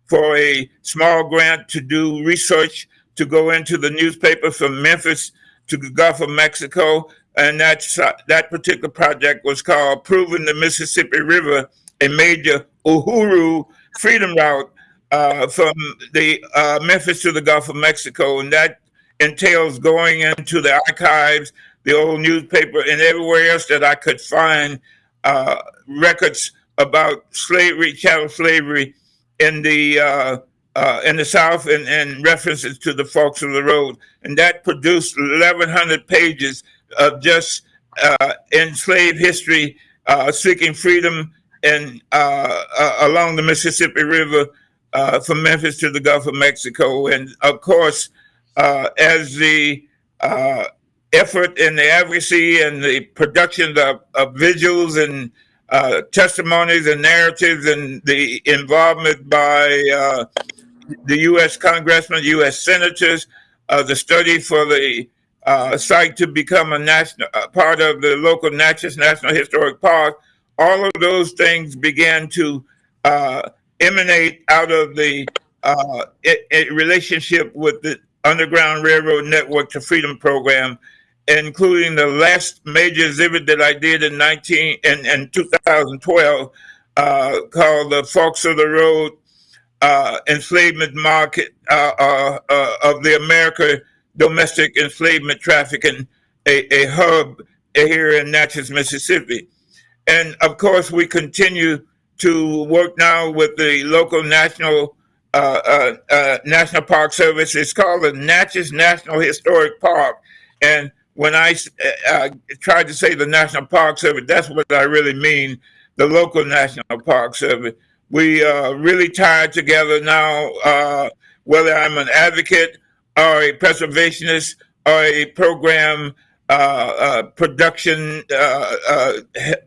for a small grant to do research to go into the newspaper from Memphis to the Gulf of Mexico. And that's, uh, that particular project was called Proving the Mississippi River a major Uhuru freedom route uh, from the uh, Memphis to the Gulf of Mexico. And that entails going into the archives, the old newspaper, and everywhere else that I could find uh, records about slavery, chattel slavery in the uh, uh, in the South, and, and references to the forks of the Road, and that produced 1,100 pages of just uh, enslaved history, uh, seeking freedom, and uh, uh, along the Mississippi River uh, from Memphis to the Gulf of Mexico, and of course, as the effort and the advocacy and the production of, of visuals and uh, testimonies and narratives and the involvement by uh, the U.S. congressmen, U.S. senators, uh, the study for the uh, site to become a national a part of the local Natchez National Historic Park. All of those things began to uh, emanate out of the uh, i- i- relationship with the Underground Railroad Network to Freedom program, including the last major exhibit that I did in 19 in, in 2012 uh, called the Forks of the Road uh, Enslavement Market uh, uh, uh, of the America Domestic Enslavement Trafficking, a, a hub here in Natchez, Mississippi. And of course, we continue to work now with the local national uh, uh, uh, National Park Service. It's called the Natchez National Historic Park. And when I uh, tried to say the National Park Service, that's what I really mean, the local National Park Service. We uh, really tied together now, uh, whether I'm an advocate or a preservationist or a program uh, uh, production uh, uh,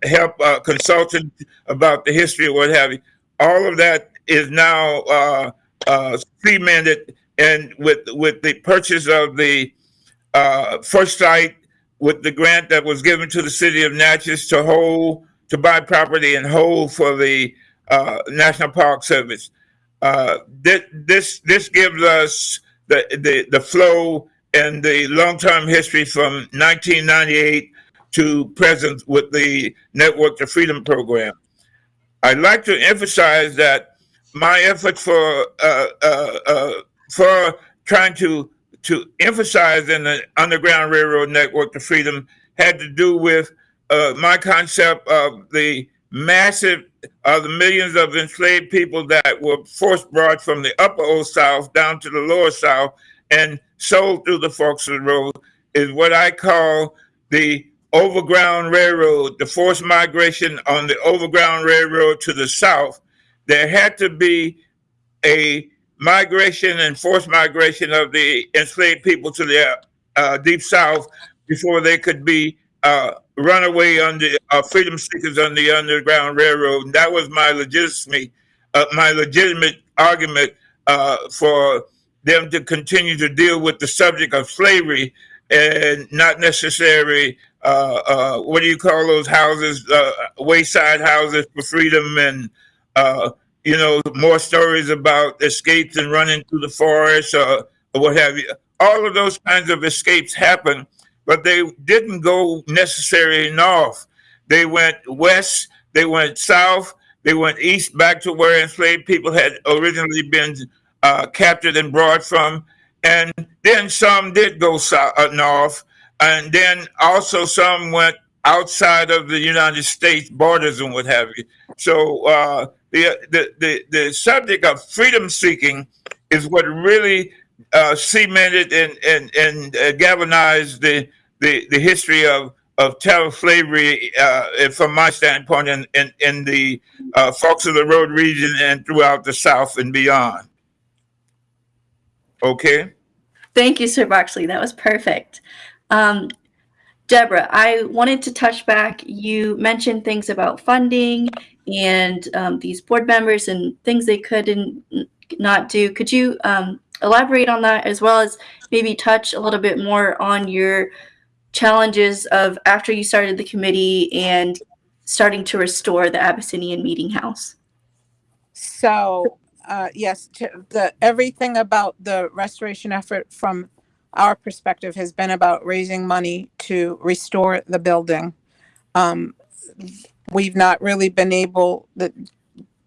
help uh, consultant about the history or what have you. All of that is now cemented, and with with the purchase of the first site, with the grant that was given to the city of Natchez to hold to buy property and hold for the National Park Service. Uh, this this this gives us the the the flow and the long term history from 1998 to present with the Network to Freedom program. I'd like to emphasize that my effort for uh, uh, uh, for trying to to emphasize in the Underground Railroad Network to Freedom had to do with uh, my concept of the massive of the millions of enslaved people that were forced brought from the upper old south down to the lower south and sold through the the road is what I call the overground railroad, the forced migration on the overground railroad to the south. There had to be a migration and forced migration of the enslaved people to the uh, deep south before they could be uh, run away under uh, freedom seekers on the underground railroad. And that was my legitimacy, uh, my legitimate argument uh, for them to continue to deal with the subject of slavery and not necessarily uh, what do you call those houses, wayside houses for freedom and you know, more stories about escapes and running through the forest or, or what have you. All of those kinds of escapes happen, but they didn't go necessarily north. They went west, they went south, they went east back to where enslaved people had originally been uh, captured and brought from. And then some did go south, uh, north, and then also some went outside of the United States borders and what have you. So uh, the, the the the subject of freedom seeking is what really uh, cemented and and and uh, galvanized the, the the history of of terror slavery, uh, from my standpoint, in, in, in the uh, of the Road region and throughout the South and beyond. Okay? Thank you, Ser Boxley. That was perfect. Um, Deborah, I wanted to touch back. You mentioned things about funding and um, these board members and things they could and not do. Could you um, elaborate on that as well as maybe touch a little bit more on your challenges of after you started the committee and starting to restore the Abyssinian Meeting House? So, uh, yes, the, everything about the restoration effort from our perspective has been about raising money to restore the building. Um, we've not really been able, the,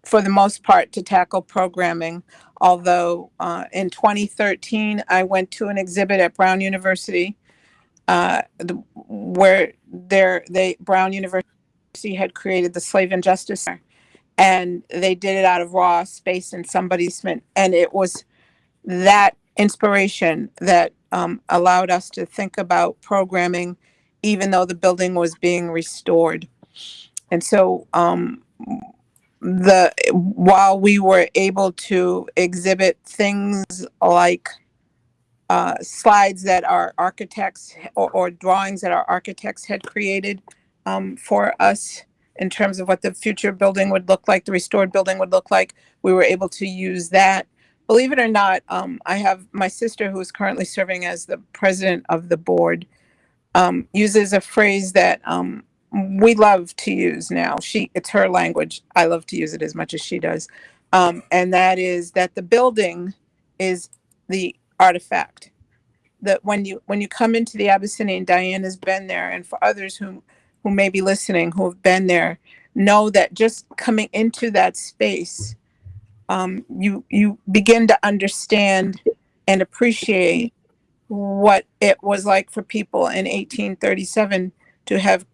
for the most part, to tackle programming. Although uh, in 2013, I went to an exhibit at Brown University uh, the, where there they Brown University had created the Slave and Justice Center, and they did it out of raw space in somebody's basement, and it was that inspiration that um, allowed us to think about programming, even though the building was being restored. And so, um, the while we were able to exhibit things like uh, slides that our architects or, or drawings that our architects had created um, for us in terms of what the future building would look like, the restored building would look like. We were able to use that. Believe it or not, um, I have my sister who is currently serving as the president of the board um, uses a phrase that um, we love to use now. She, it's her language. I love to use it as much as she does. Um, and that is that the building is the artifact. That when you when you come into the Abyssinian, Diane has been there, and for others who who may be listening who have been there, know that just coming into that space, um, you you begin to understand and appreciate what it was like for people in 1837 to have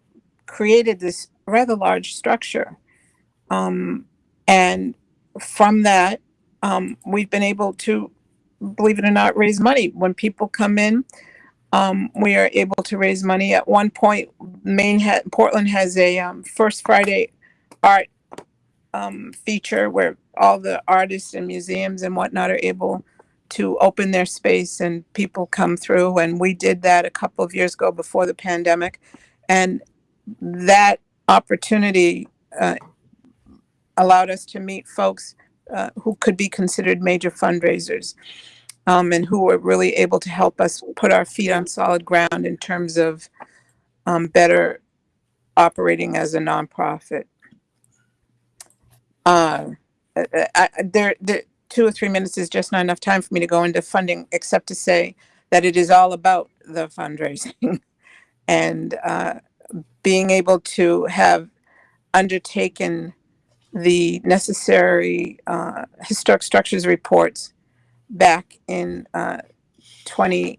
created this rather large structure. Um, and from that, um, we've been able to, believe it or not, raise money. When people come in, um, we are able to raise money. At one point, Maine ha- Portland has a um, First Friday art um, feature where all the artists and museums and whatnot are able to open their space and people come through. And we did that a couple of years ago before the pandemic. And that opportunity uh, allowed us to meet folks uh, who could be considered major fundraisers um, and who were really able to help us put our feet on solid ground in terms of um, better operating as a nonprofit. Uh, I, I, there, two or three minutes is just not enough time for me to go into funding, except to say that it is all about the fundraising. and uh, being able to have undertaken the necessary uh, historic structures reports back in uh, 20,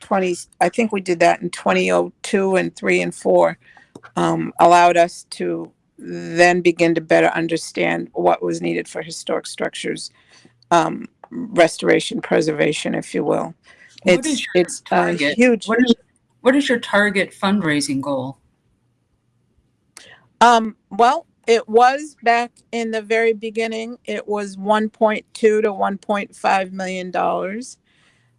20, I think we did that in 2002 and 3 and 4, um, allowed us to then begin to better understand what was needed for historic structures um, restoration, preservation, if you will. What It's, it's a huge, What is, what is your target fundraising goal? Um, well, it was back in the very beginning, it was one point two to one point five million dollars.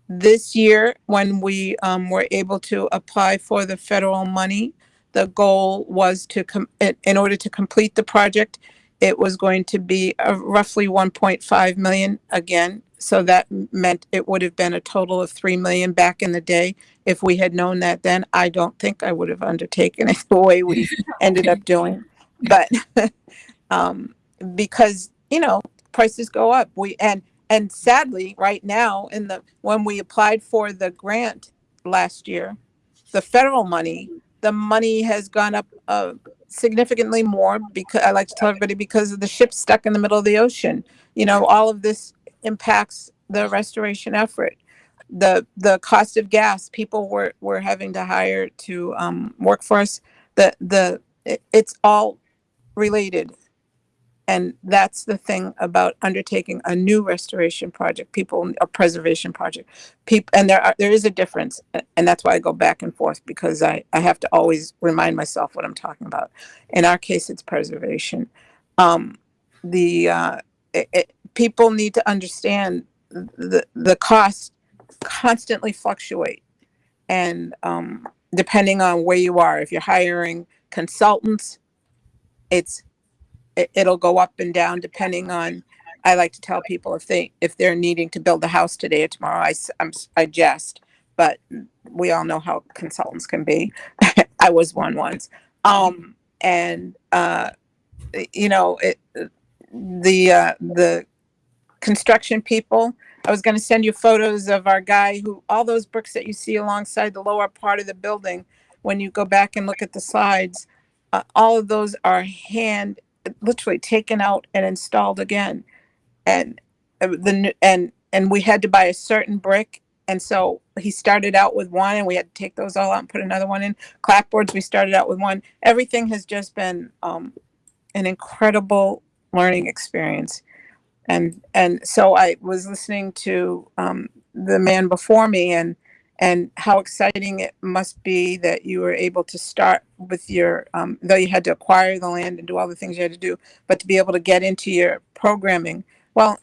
This year, when we um, were able to apply for the federal money, the goal was to com- in, in order to complete the project, it was going to be uh, roughly one point five million again. So that m- meant it would have been a total of three million back in the day. If we had known that then, I don't think I would have undertaken it the way we ended up doing. But um, because you know prices go up, we and and sadly, right now in the when we applied for the grant last year, the federal money, the money has gone up uh, significantly more because I like to tell everybody because of the ship stuck in the middle of the ocean. You know, all of this impacts the restoration effort. The the cost of gas, people were were having to hire to um, work for us. The the it, it's all related. and that's the thing about undertaking a new restoration project, people, a preservation project. People, and there are, there is a difference, and that's why I go back and forth because I, I have to always remind myself what I'm talking about. In our case, it's preservation. Um, the, uh, it, it, people need to understand the, the costs constantly fluctuate. And, um, depending on where you are, if you're hiring consultants, it's it, it'll go up and down depending on i like to tell people if they if they're needing to build a house today or tomorrow i I'm, I jest but we all know how consultants can be. I was one once. Um and uh you know it the uh the construction people i was going to send you photos of our guy who all those bricks that you see alongside the lower part of the building when you go back and look at the slides uh, all of those are hand literally taken out and installed again. And uh, the and and we had to buy a certain brick. And so he started out with one and we had to take those all out and put another one in. Clapboards we started out with one. Everything has just been um an incredible learning experience. And and so i was listening to um the man before me and and how exciting it must be that you were able to start with your um, though you had to acquire the land and do all the things you had to do but to be able to get into your programming. Well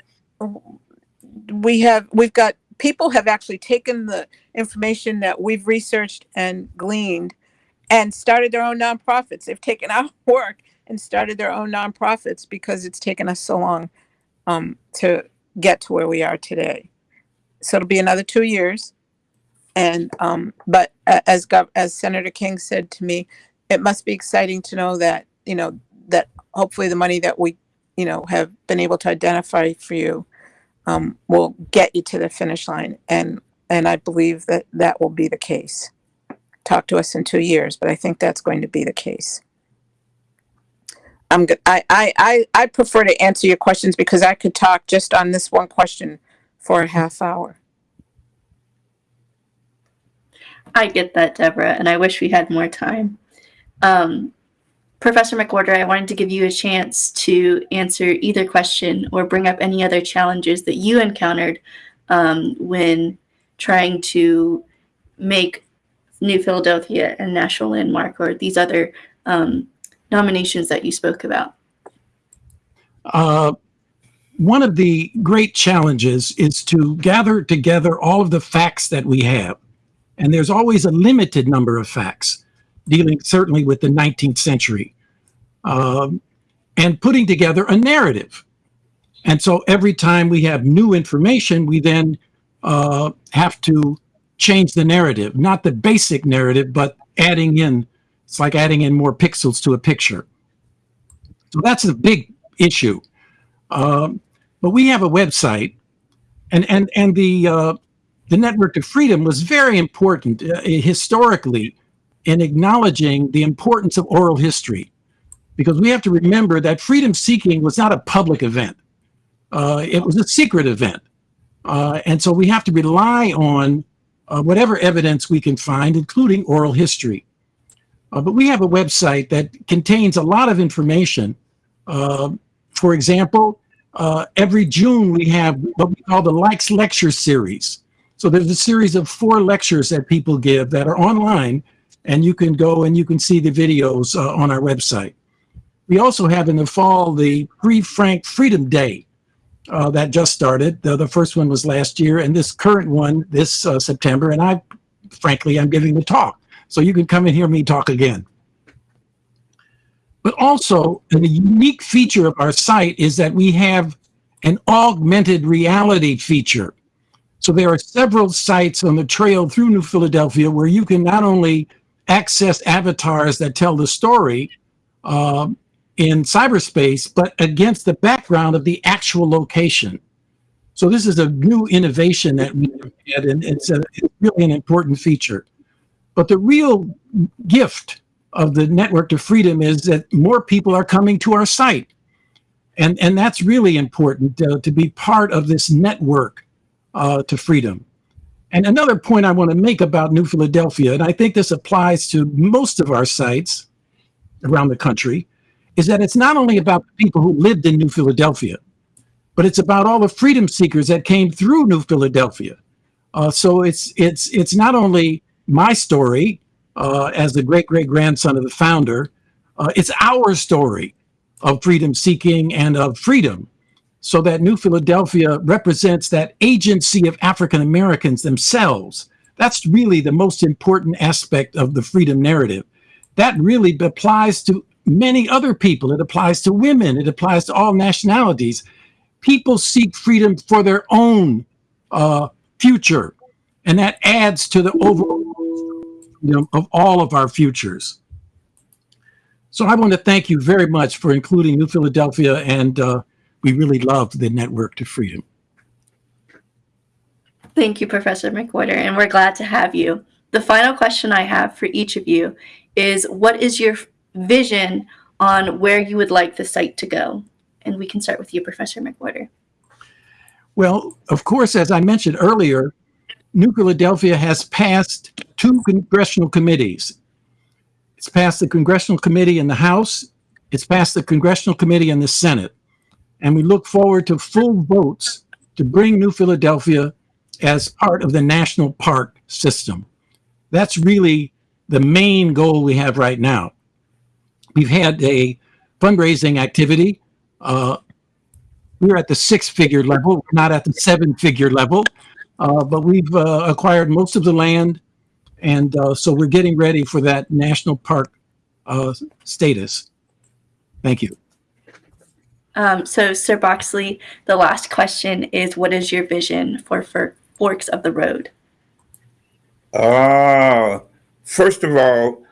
we have we've got people have actually taken the information that we've researched and gleaned and started their own nonprofits. They've taken our work and started their own nonprofits because it's taken us so long um, to get to where we are today. So it'll be another two years and um, but as Gov- as Senator King said to me, it must be exciting to know that you know that hopefully the money that we you know have been able to identify for you um, will get you to the finish line, and and I believe that that will be the case. Talk to us in two years, but I think that's going to be the case. I'm good. I, I I I prefer to answer your questions because I could talk just on this one question for a half hour. I get that, Deborah, and I wish we had more time. Um, Professor McWorter, I wanted to give you a chance to answer either question or bring up any other challenges that you encountered um, when trying to make New Philadelphia a national landmark or these other um, nominations that you spoke about. Uh, one of the great challenges is to gather together all of the facts that we have. And there's always a limited number of facts dealing certainly with the 19th century um, and putting together a narrative. And so every time we have new information, we then uh, have to change the narrative, not the basic narrative, but adding in, it's like adding in more pixels to a picture. So that's a big issue. Um, but we have a website, and and and the uh, the Network of Freedom was very important uh, historically in acknowledging the importance of oral history, because we have to remember that freedom seeking was not a public event; uh, it was a secret event, uh, and so we have to rely on uh, whatever evidence we can find, including oral history. Uh, but we have a website that contains a lot of information. Uh, for example, uh, every June we have what we call the Likes Lecture Series. So there's a series of four lectures that people give that are online, and you can go and you can see the videos uh, on our website. We also have in the fall the Free Frank Freedom Day uh, that just started. The, the first one was last year, and this current one this uh, September. And I, frankly, I'm giving the talk, so you can come and hear me talk again. But also, a unique feature of our site is that we have an augmented reality feature. So there are several sites on the trail through New Philadelphia where you can not only access avatars that tell the story uh, in cyberspace, but against the background of the actual location. So this is a new innovation that we had, and it's, a, it's really an important feature. But the real gift of the network to freedom is that more people are coming to our site. And, and that's really important uh, to be part of this network uh, to freedom. And another point I want to make about New Philadelphia, and I think this applies to most of our sites around the country, is that it's not only about the people who lived in New Philadelphia, but it's about all the freedom seekers that came through New Philadelphia. Uh, so it's it's it's not only my story uh, as the great great grandson of the founder, uh, it's our story of freedom seeking and of freedom. So that New Philadelphia represents that agency of African Americans themselves. That's really the most important aspect of the freedom narrative. That really applies to many other people. It applies to women. It applies to all nationalities. People seek freedom for their own uh, future, and that adds to the overall freedom of all of our futures. So I want to thank you very much for including New Philadelphia, and uh, we really love the Network to Freedom. Thank you, Professor McWorter, and we're glad to have you. The final question I have for each of you is what is your vision on where you would like the site to go? And we can start with you, Professor McWorter. Well, of course, as I mentioned earlier, New Philadelphia has passed two congressional committees. It's passed the Congressional Committee in the House. It's passed the Congressional Committee in the Senate. And we look forward to full votes to bring New Philadelphia as part of the national park system. That's really the main goal we have right now. We've had a fundraising activity. Uh, we're at the six figure level, not at the seven figure level, uh, but we've uh, acquired most of the land. And uh, so we're getting ready for that national park uh, status. Thank you. Um, so, Ser Boxley, the last question is what is your vision for, for Forks of the Road? Uh, first of all,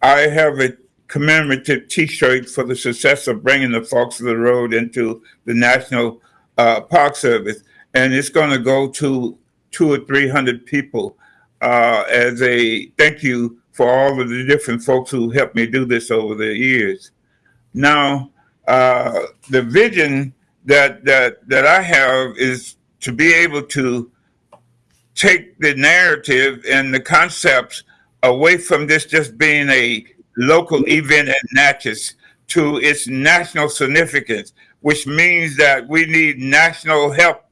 I have a commemorative T-shirt for the success of bringing the Forks of the Road into the National uh, Park Service, and it's going to go to two or three hundred people uh, as a thank you for all of the different folks who helped me do this over the years. Now, uh, the vision that that that I have is to be able to take the narrative and the concepts away from this just being a local event at Natchez to its national significance, which means that we need national help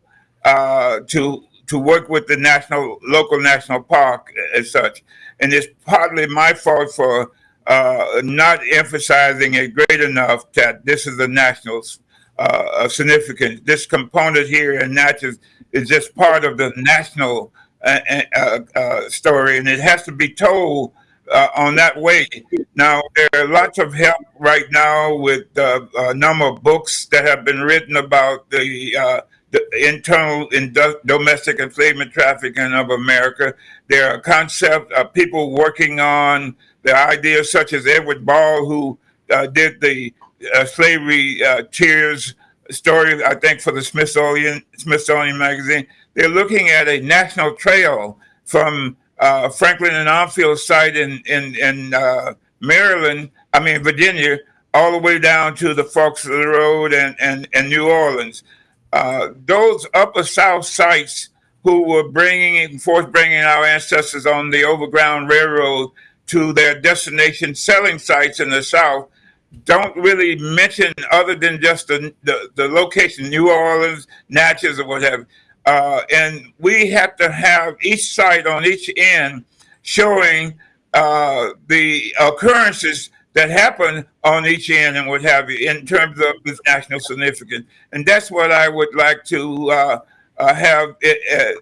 uh, to to work with the national local national park as such. And it's partly my fault for uh, not emphasizing it great enough that this is a national uh, significance. This component here in Natchez is just part of the national uh, uh, uh, story, and it has to be told on that way. Now, there are lots of help right now with a number of books that have been written about the, the internal and domestic enslavement trafficking of America. There are concepts of people working on the ideas such as Edward Ball, who did the slavery tears story, I think, for the Smithsonian Smithsonian magazine. They're looking at a national trail from uh, Franklin and Armfield site in in, in uh, Maryland, I mean Virginia, all the way down to the the Road and and, and New Orleans. Uh, those upper South sites who were bringing forth bringing our ancestors on the Overground Railroad to their destination selling sites in the South don't really mention other than just the, the, the location, New Orleans, Natchez, or whatever. Uh, and we have to have each site on each end showing uh, the occurrences that happen on each end and what have you in terms of this national significance. And that's what I would like to uh, uh have it,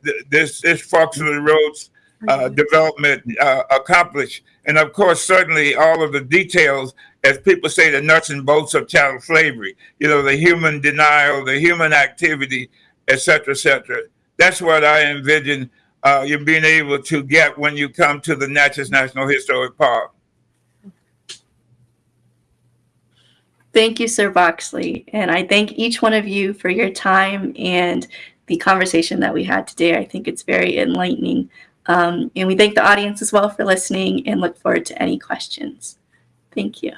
uh, this, this Forks of the Roads uh, development accomplished. And of course, certainly all of the details, as people say, the nuts and bolts of chattel slavery, you know, the human denial, the human activity, et cetera, et cetera. That's what I envision uh, you being able to get when you come to the Natchez National Historic Park. Thank you, Ser Boxley. And I thank each one of you for your time and the conversation that we had today. I think it's very enlightening. Um, and we thank the audience as well for listening and look forward to any questions. Thank you.